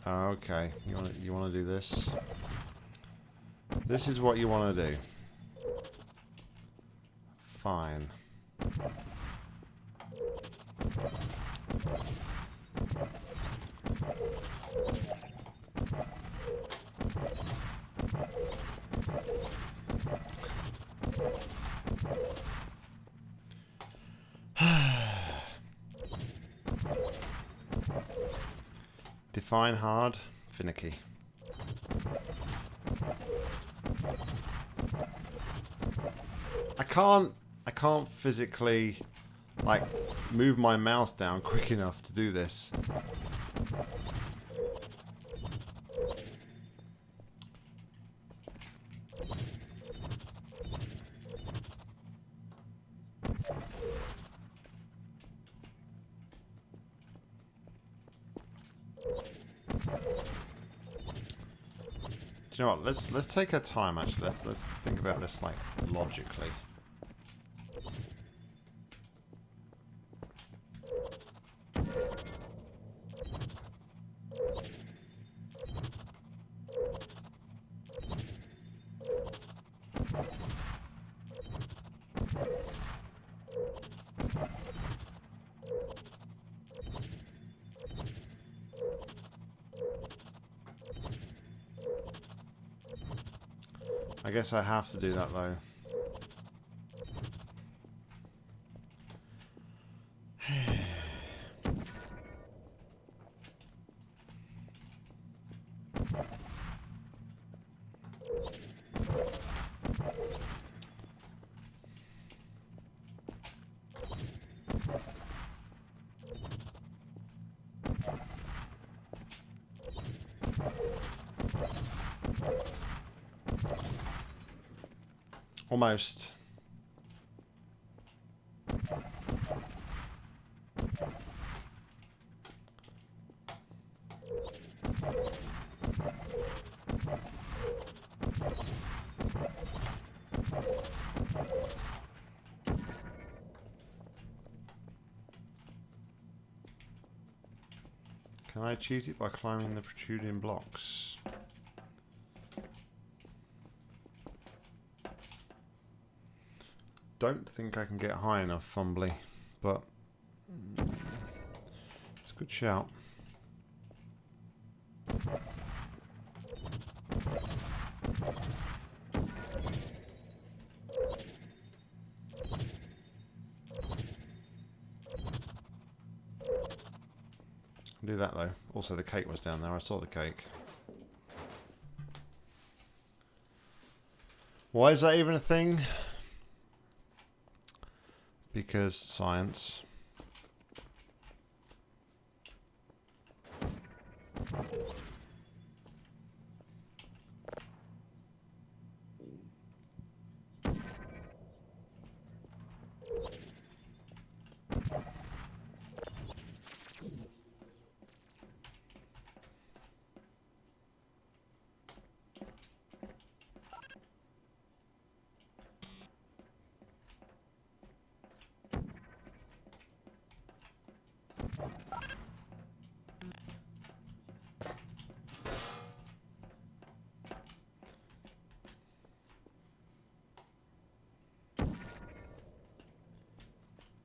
Okay, you want to you want to do this? This is what you want to do. Fine. Define hard, finicky. Can't I can't physically like move my mouse down quick enough to do this. Do you know what? Let's let's take our time. Actually, let's let's think about this like logically. Guess I have to do that though. Almost. Can I achieve it by climbing the protruding blocks? Don't think I can get high enough, fumbly, but it's a good shout. do that though. Also the cake was down there. I saw the cake. Why is that even a thing? Because science.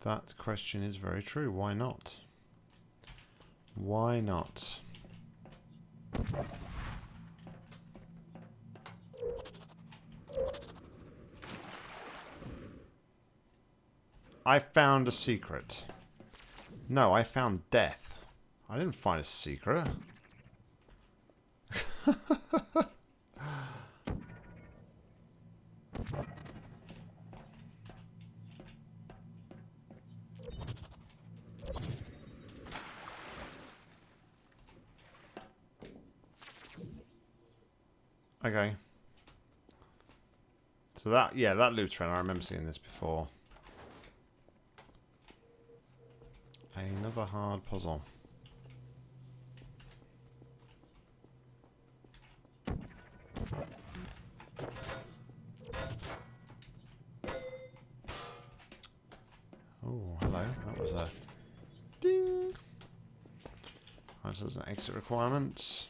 That question is very true. Why not? Why not? I found a secret. No, I found death. I didn't find a secret. Okay. So that, yeah, that train, I remember seeing this before. Another hard puzzle. Oh, hello. That was a ding. Right, so there's an exit requirement.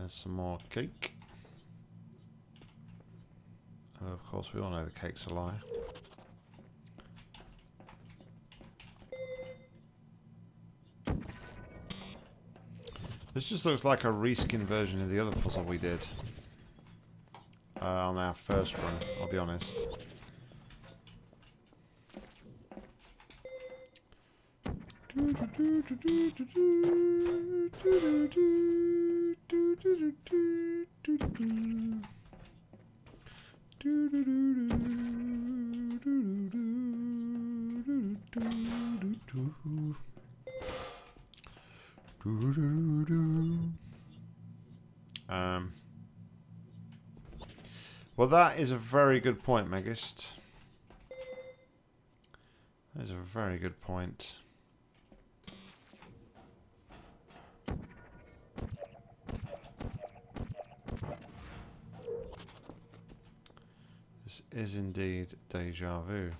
There's some more cake. And of course, we all know the cake's a lie. This just looks like a reskin version of the other puzzle we did uh, on our first run, I'll be honest. Um, well, that is a very good point, Megist. That is a very good point. This is indeed deja vu.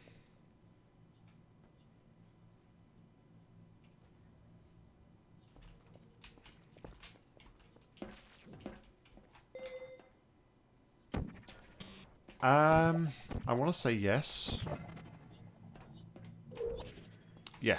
Um, I want to say yes. Yeah.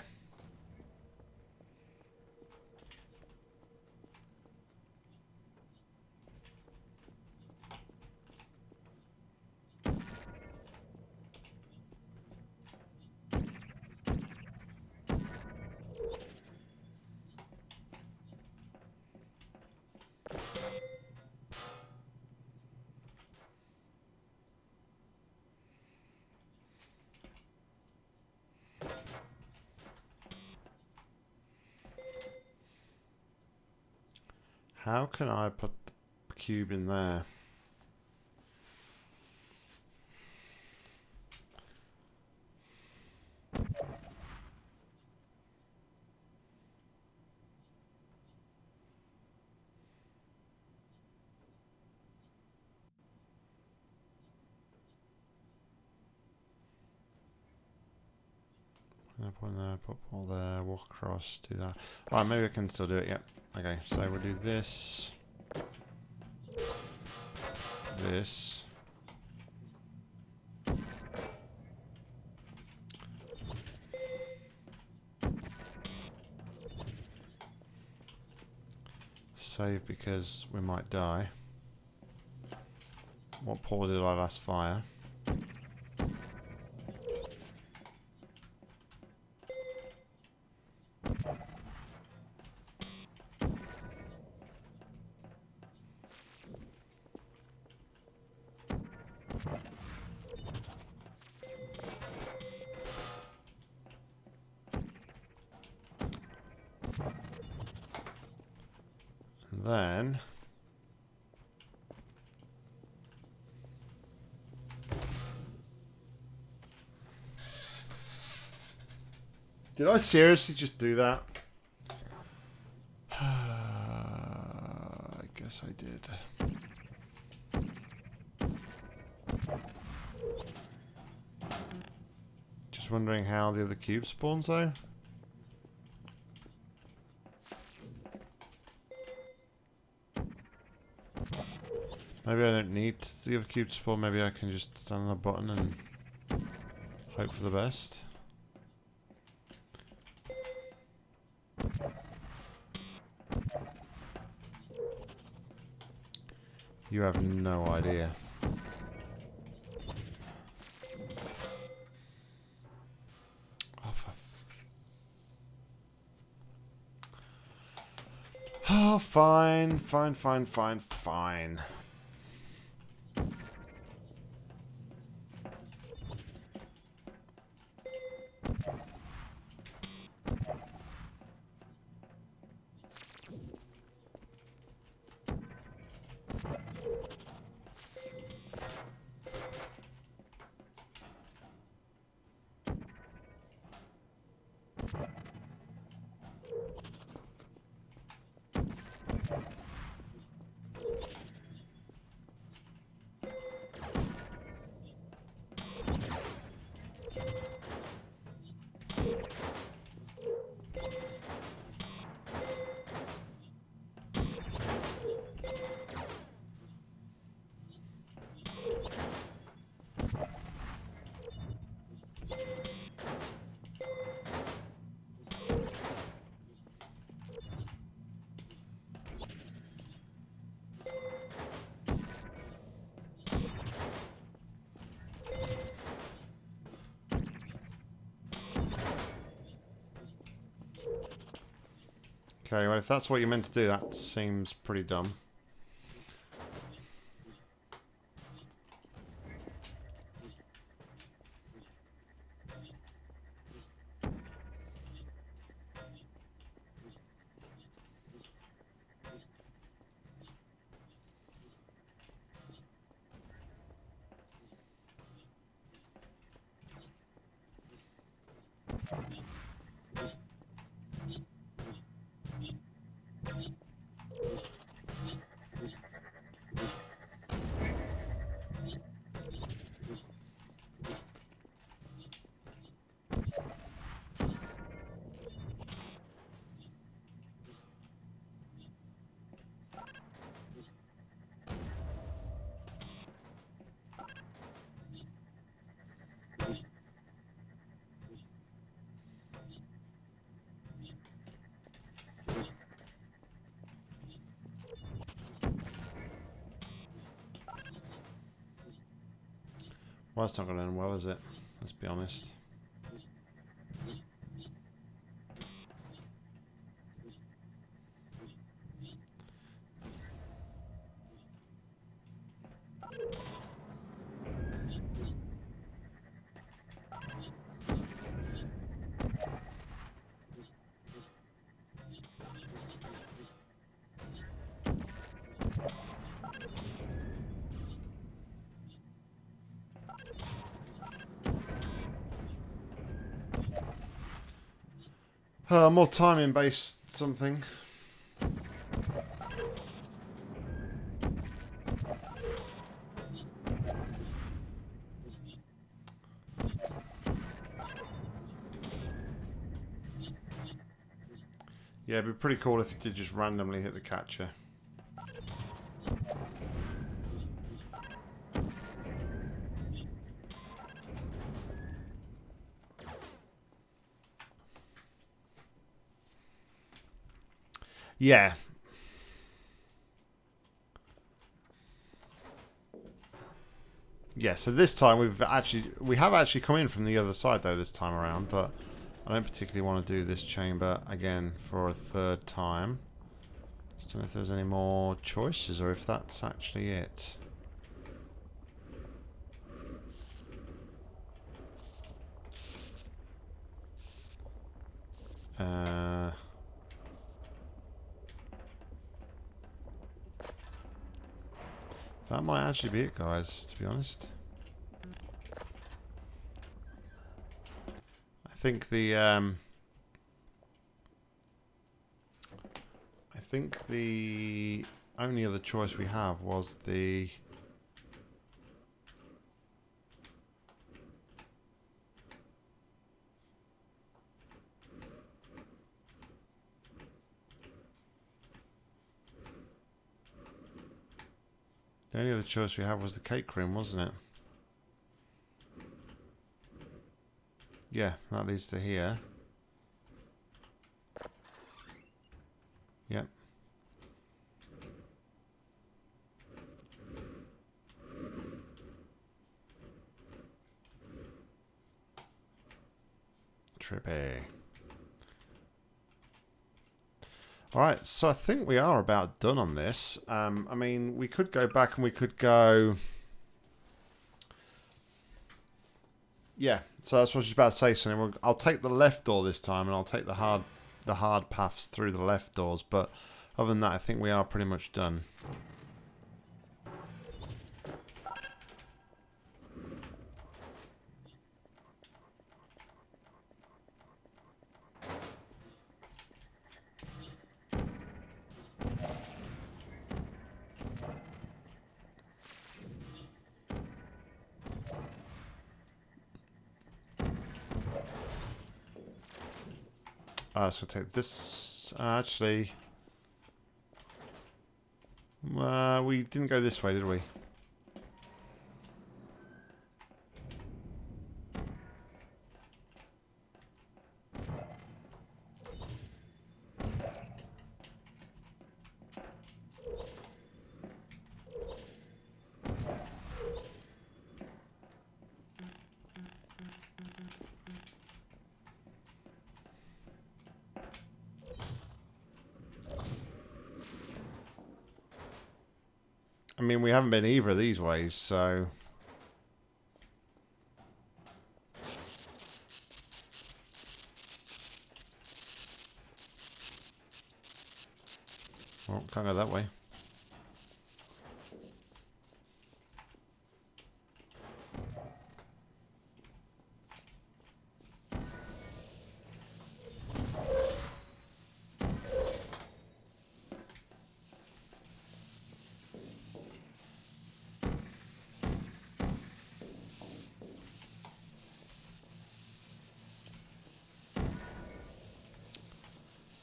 How can I put the cube in there? Put one there, put all there, walk across, do that. Alright, maybe I can still do it, yep. Yeah. Okay, so we'll do this. This. Save because we might die. What paw did I last fire? Did I seriously just do that? I guess I did. Just wondering how the other cube spawns though. Maybe I don't need the other cube to spawn, maybe I can just stand on a button and hope for the best. You have no idea. Oh, for Oh, fine, fine, fine, fine, fine. Okay, well if that's what you're meant to do, that seems pretty dumb. Well, that's not going to end well, is it? Let's be honest. Uh, more timing based something. Yeah, it'd be pretty cool if it did just randomly hit the catcher. Yeah. Yeah, so this time we've actually we have actually come in from the other side though this time around, but I don't particularly want to do this chamber again for a third time. Just don't know if there's any more choices or if that's actually it. Uh, that might actually be it, guys, to be honest. I think the um, I think the only other choice we have was the The only other choice we had was the cake cream, wasn't it? Yeah, that leads to here. Yep. Trippy. Alright, so I think we are about done on this. Um, I mean, we could go back and we could go... Yeah, so that's what I was about to say. So I'll take the left door this time, and I'll take the hard, the hard paths through the left doors. But other than that, I think we are pretty much done. So take this. Uh, actually, uh, we didn't go this way, did we? I mean, we haven't been either of these ways, so... Well, can't go that way.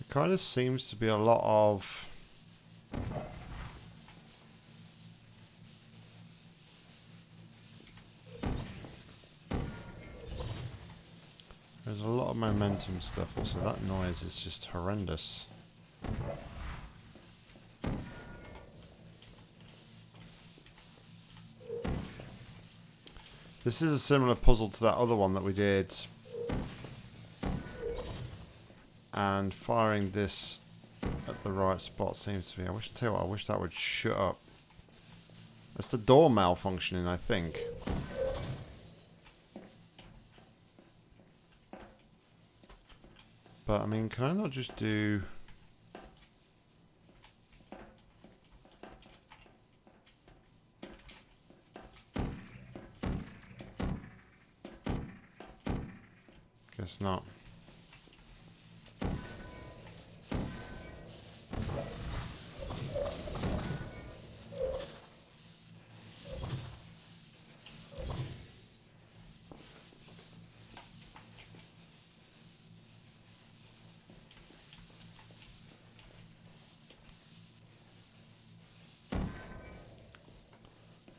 Kind of seems to be a lot of... There's a lot of momentum stuff. Also, that noise is just horrendous. This is a similar puzzle to that other one that we did and firing this at the right spot seems to be. I wish, tell you I wish that would shut up. That's the door malfunctioning, I think. But, I mean, can I not just do... Guess not.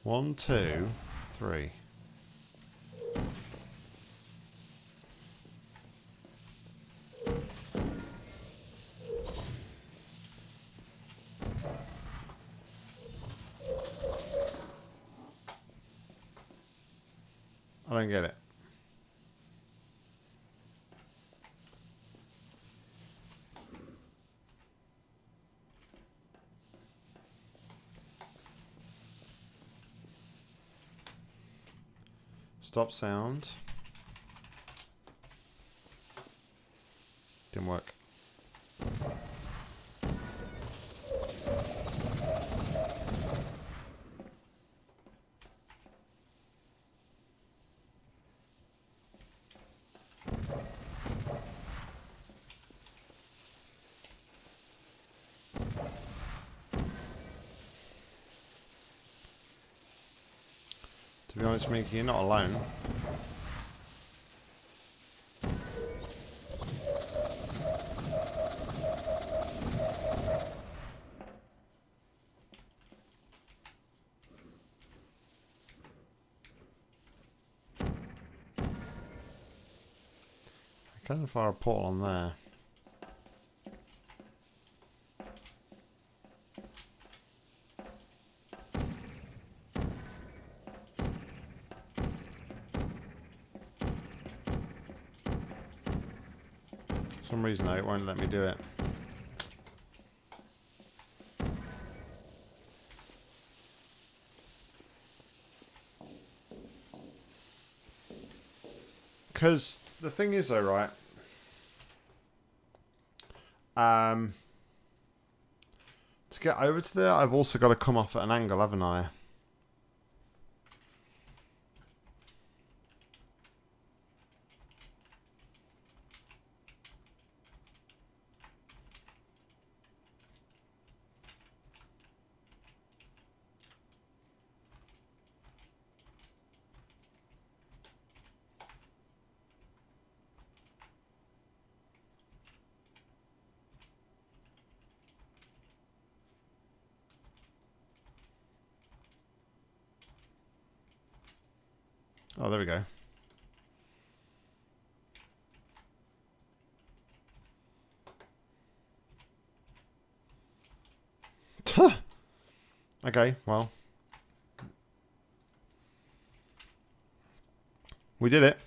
One, two, three. I don't get it. Stop sound. Didn't work. Be you're not alone. I can fire a portal on there. Reason though, it won't let me do it. Because the thing is though, right? Um, to get over to there, I've also got to come off at an angle, haven't I? Oh, there we go. okay, well. We did it.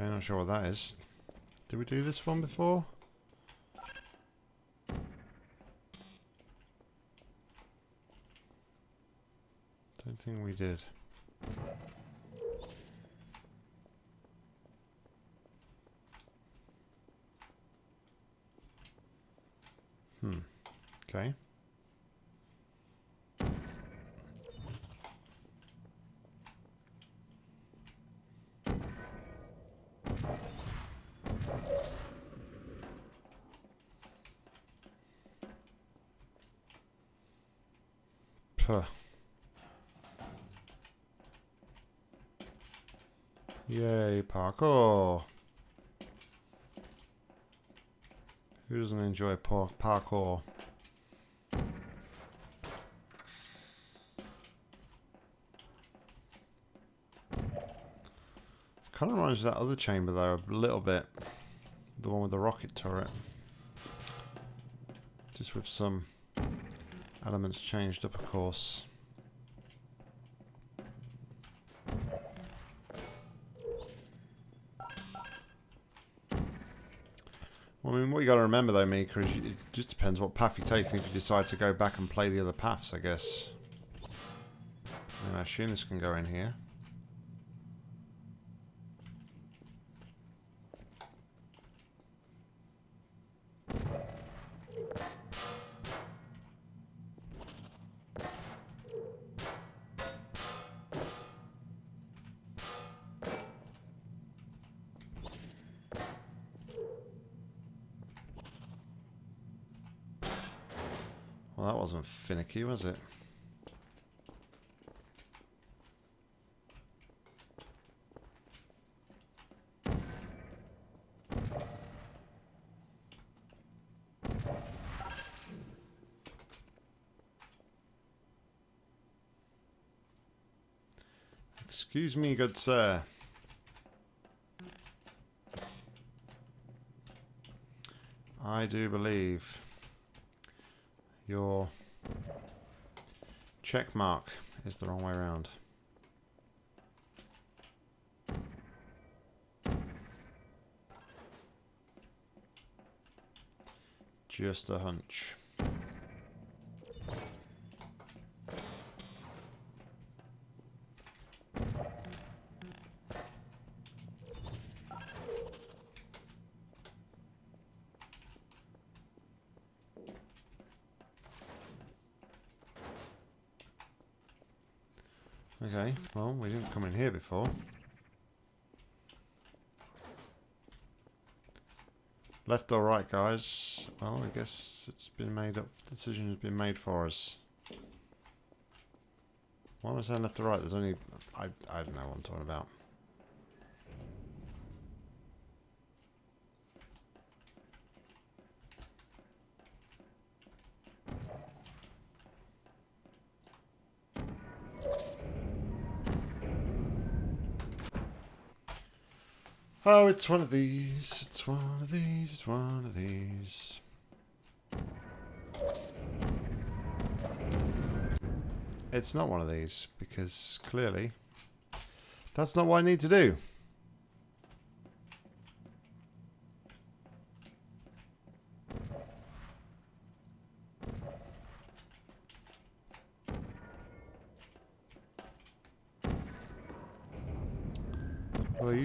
Okay, not sure what that is. Did we do this one before? Don't think we did. Hmm. Okay. Puh. Yay, parkour. Who doesn't enjoy par parkour? It kind of reminds me of that other chamber though, a little bit. The one with the rocket turret. Just with some elements changed up, of course. Got to remember though, Mika, is it just depends what path you take, and if you decide to go back and play the other paths, I guess. I, mean, I assume this can go in here. Finicky, was it? Excuse me, good sir. I do believe your check mark is the wrong way around. Just a hunch. Okay, well, we didn't come in here before. Left or right, guys? Well, I guess it's been made up. The decision has been made for us. Why am I saying left or right? There's only... I, I don't know what I'm talking about. Oh, it's one of these. It's one of these. It's one of these. It's not one of these because clearly that's not what I need to do.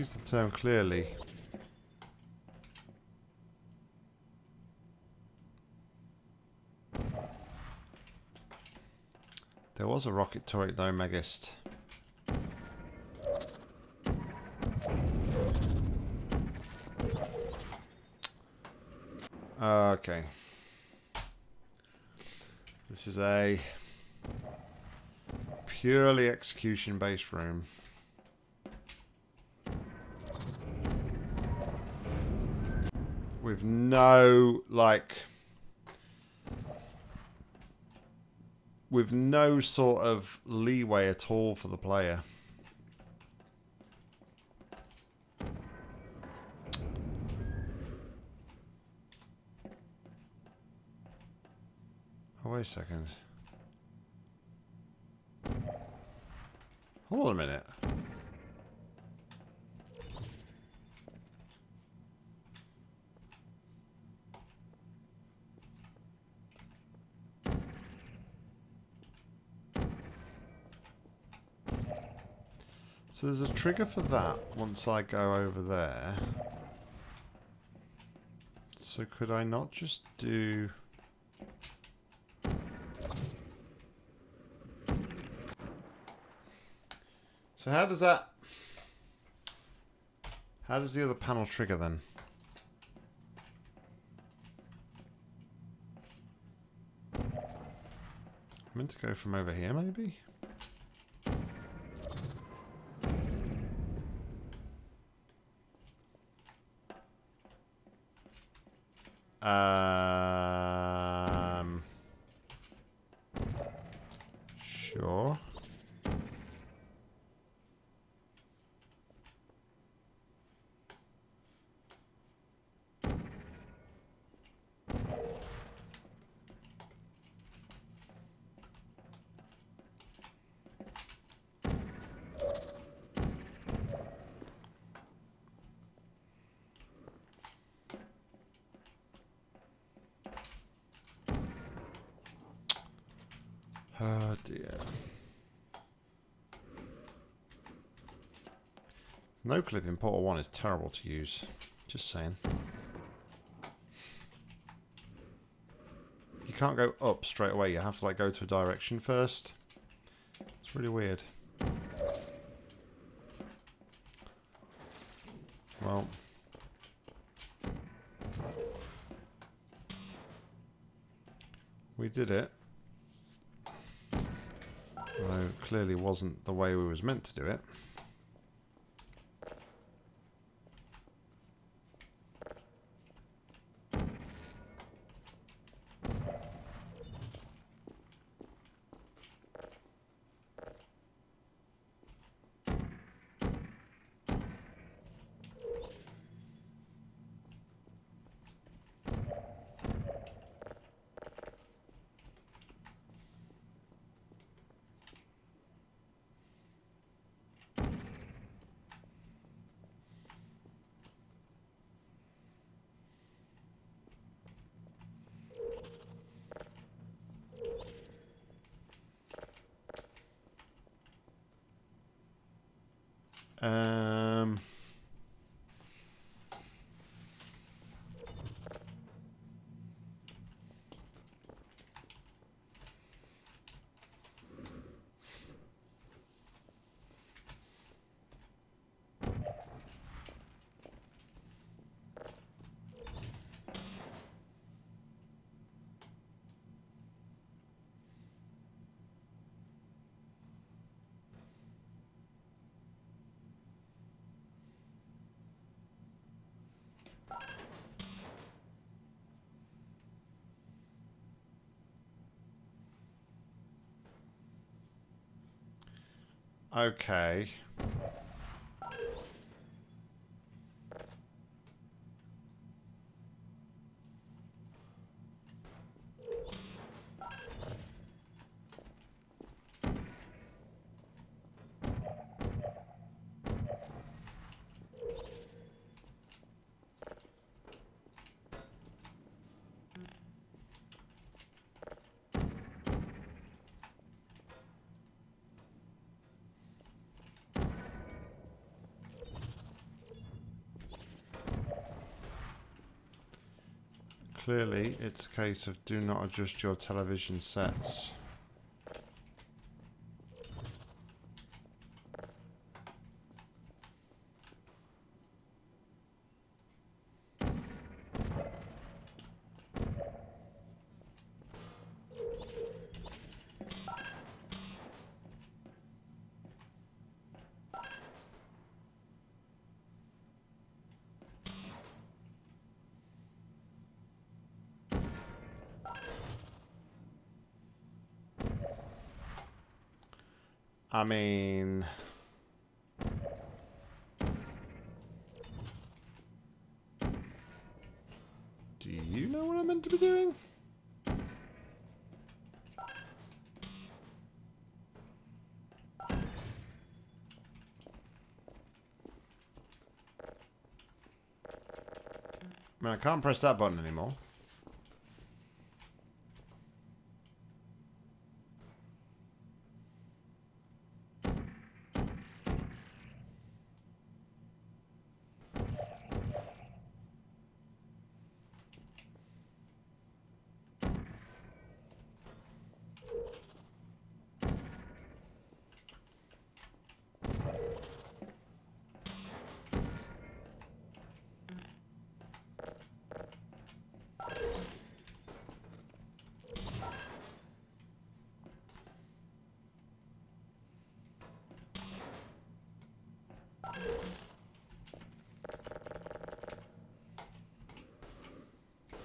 Use the term clearly. There was a rocket turret though, Megist. Okay. This is a purely execution based room. No, like... With no sort of leeway at all for the player. Oh, wait a second. Hold on a minute. So there's a trigger for that once I go over there. So could I not just do... So how does that... How does the other panel trigger then? I'm meant to go from over here maybe? Um, sure. Oh dear. No clip in Portal 1 is terrible to use. Just saying. You can't go up straight away. You have to like go to a direction first. It's really weird. Well. We did it. Although clearly wasn't the way we was meant to do it. Okay. Clearly, it's a case of do not adjust your television sets. I mean... Do you know what I'm meant to be doing? I mean, I can't press that button anymore.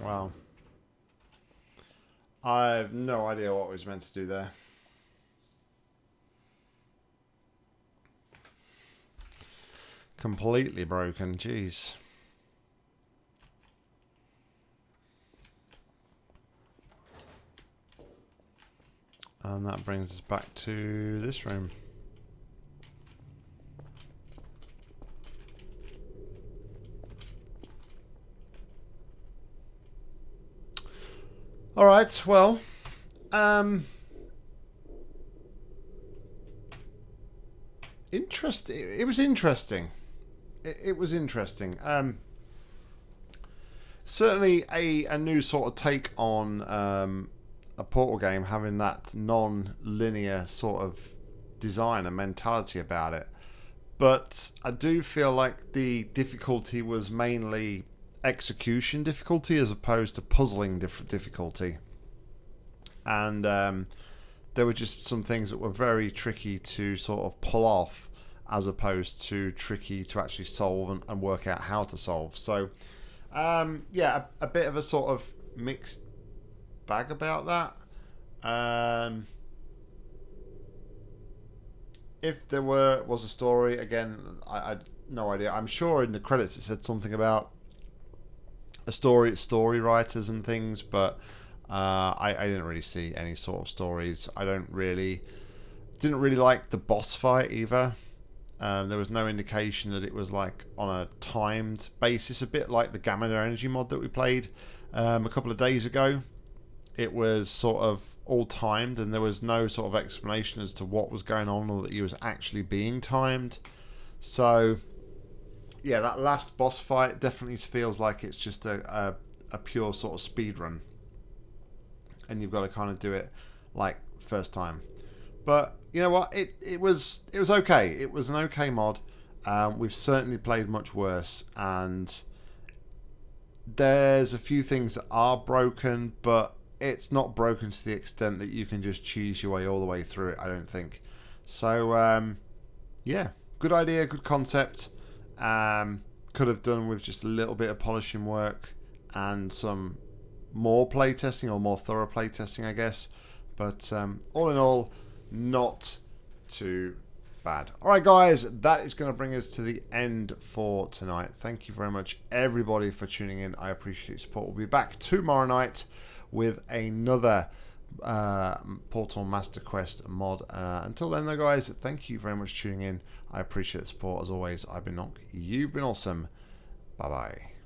Wow. I have no idea what was meant to do there. Completely broken, jeez. And that brings us back to this room. All right. Well, um, interest. It, was interesting. It, it was interesting. Um, certainly a a new sort of take on um, a Portal game, having that non-linear sort of design and mentality about it. But I do feel like the difficulty was mainly execution difficulty as opposed to puzzling difficulty. And um, there were just some things that were very tricky to sort of pull off as opposed to tricky to actually solve and, and work out how to solve. So, um, yeah, a, a, bit of a sort of mixed bag about that. Um, if there were was a story, again, I, I no idea. I'm sure in the credits it said something about story, story writers and things, but uh, I, I didn't really see any sort of stories. I don't really didn't really like the boss fight either. Um, there was no indication that it was like on a timed basis, a bit like the Gamma Energy mod that we played um, a couple of days ago. It was sort of all timed, and there was no sort of explanation as to what was going on or that he was actually being timed. So, yeah, that last boss fight definitely feels like it's just a, a, a pure sort of speed run, and you've got to kind of do it like first time. But you know what? It it was it was okay. It was an okay mod. Um, we've certainly played much worse, and there's a few things that are broken, but it's not broken to the extent that you can just cheese your way all the way through it. I don't think. So um, yeah, good idea, good concept. Um, could have done with just a little bit of polishing work and some more playtesting or more thorough playtesting, I guess. But um, all in all not too bad. All right, guys, that is going to bring us to the end for tonight. Thank you very much, everybody, for tuning in. I appreciate your support. We'll be back tomorrow night with another uh, Portal Master Quest mod. Uh, until then, though, guys, thank you very much for tuning in. I appreciate the support as always. I've been Nock. You've been awesome. Bye bye.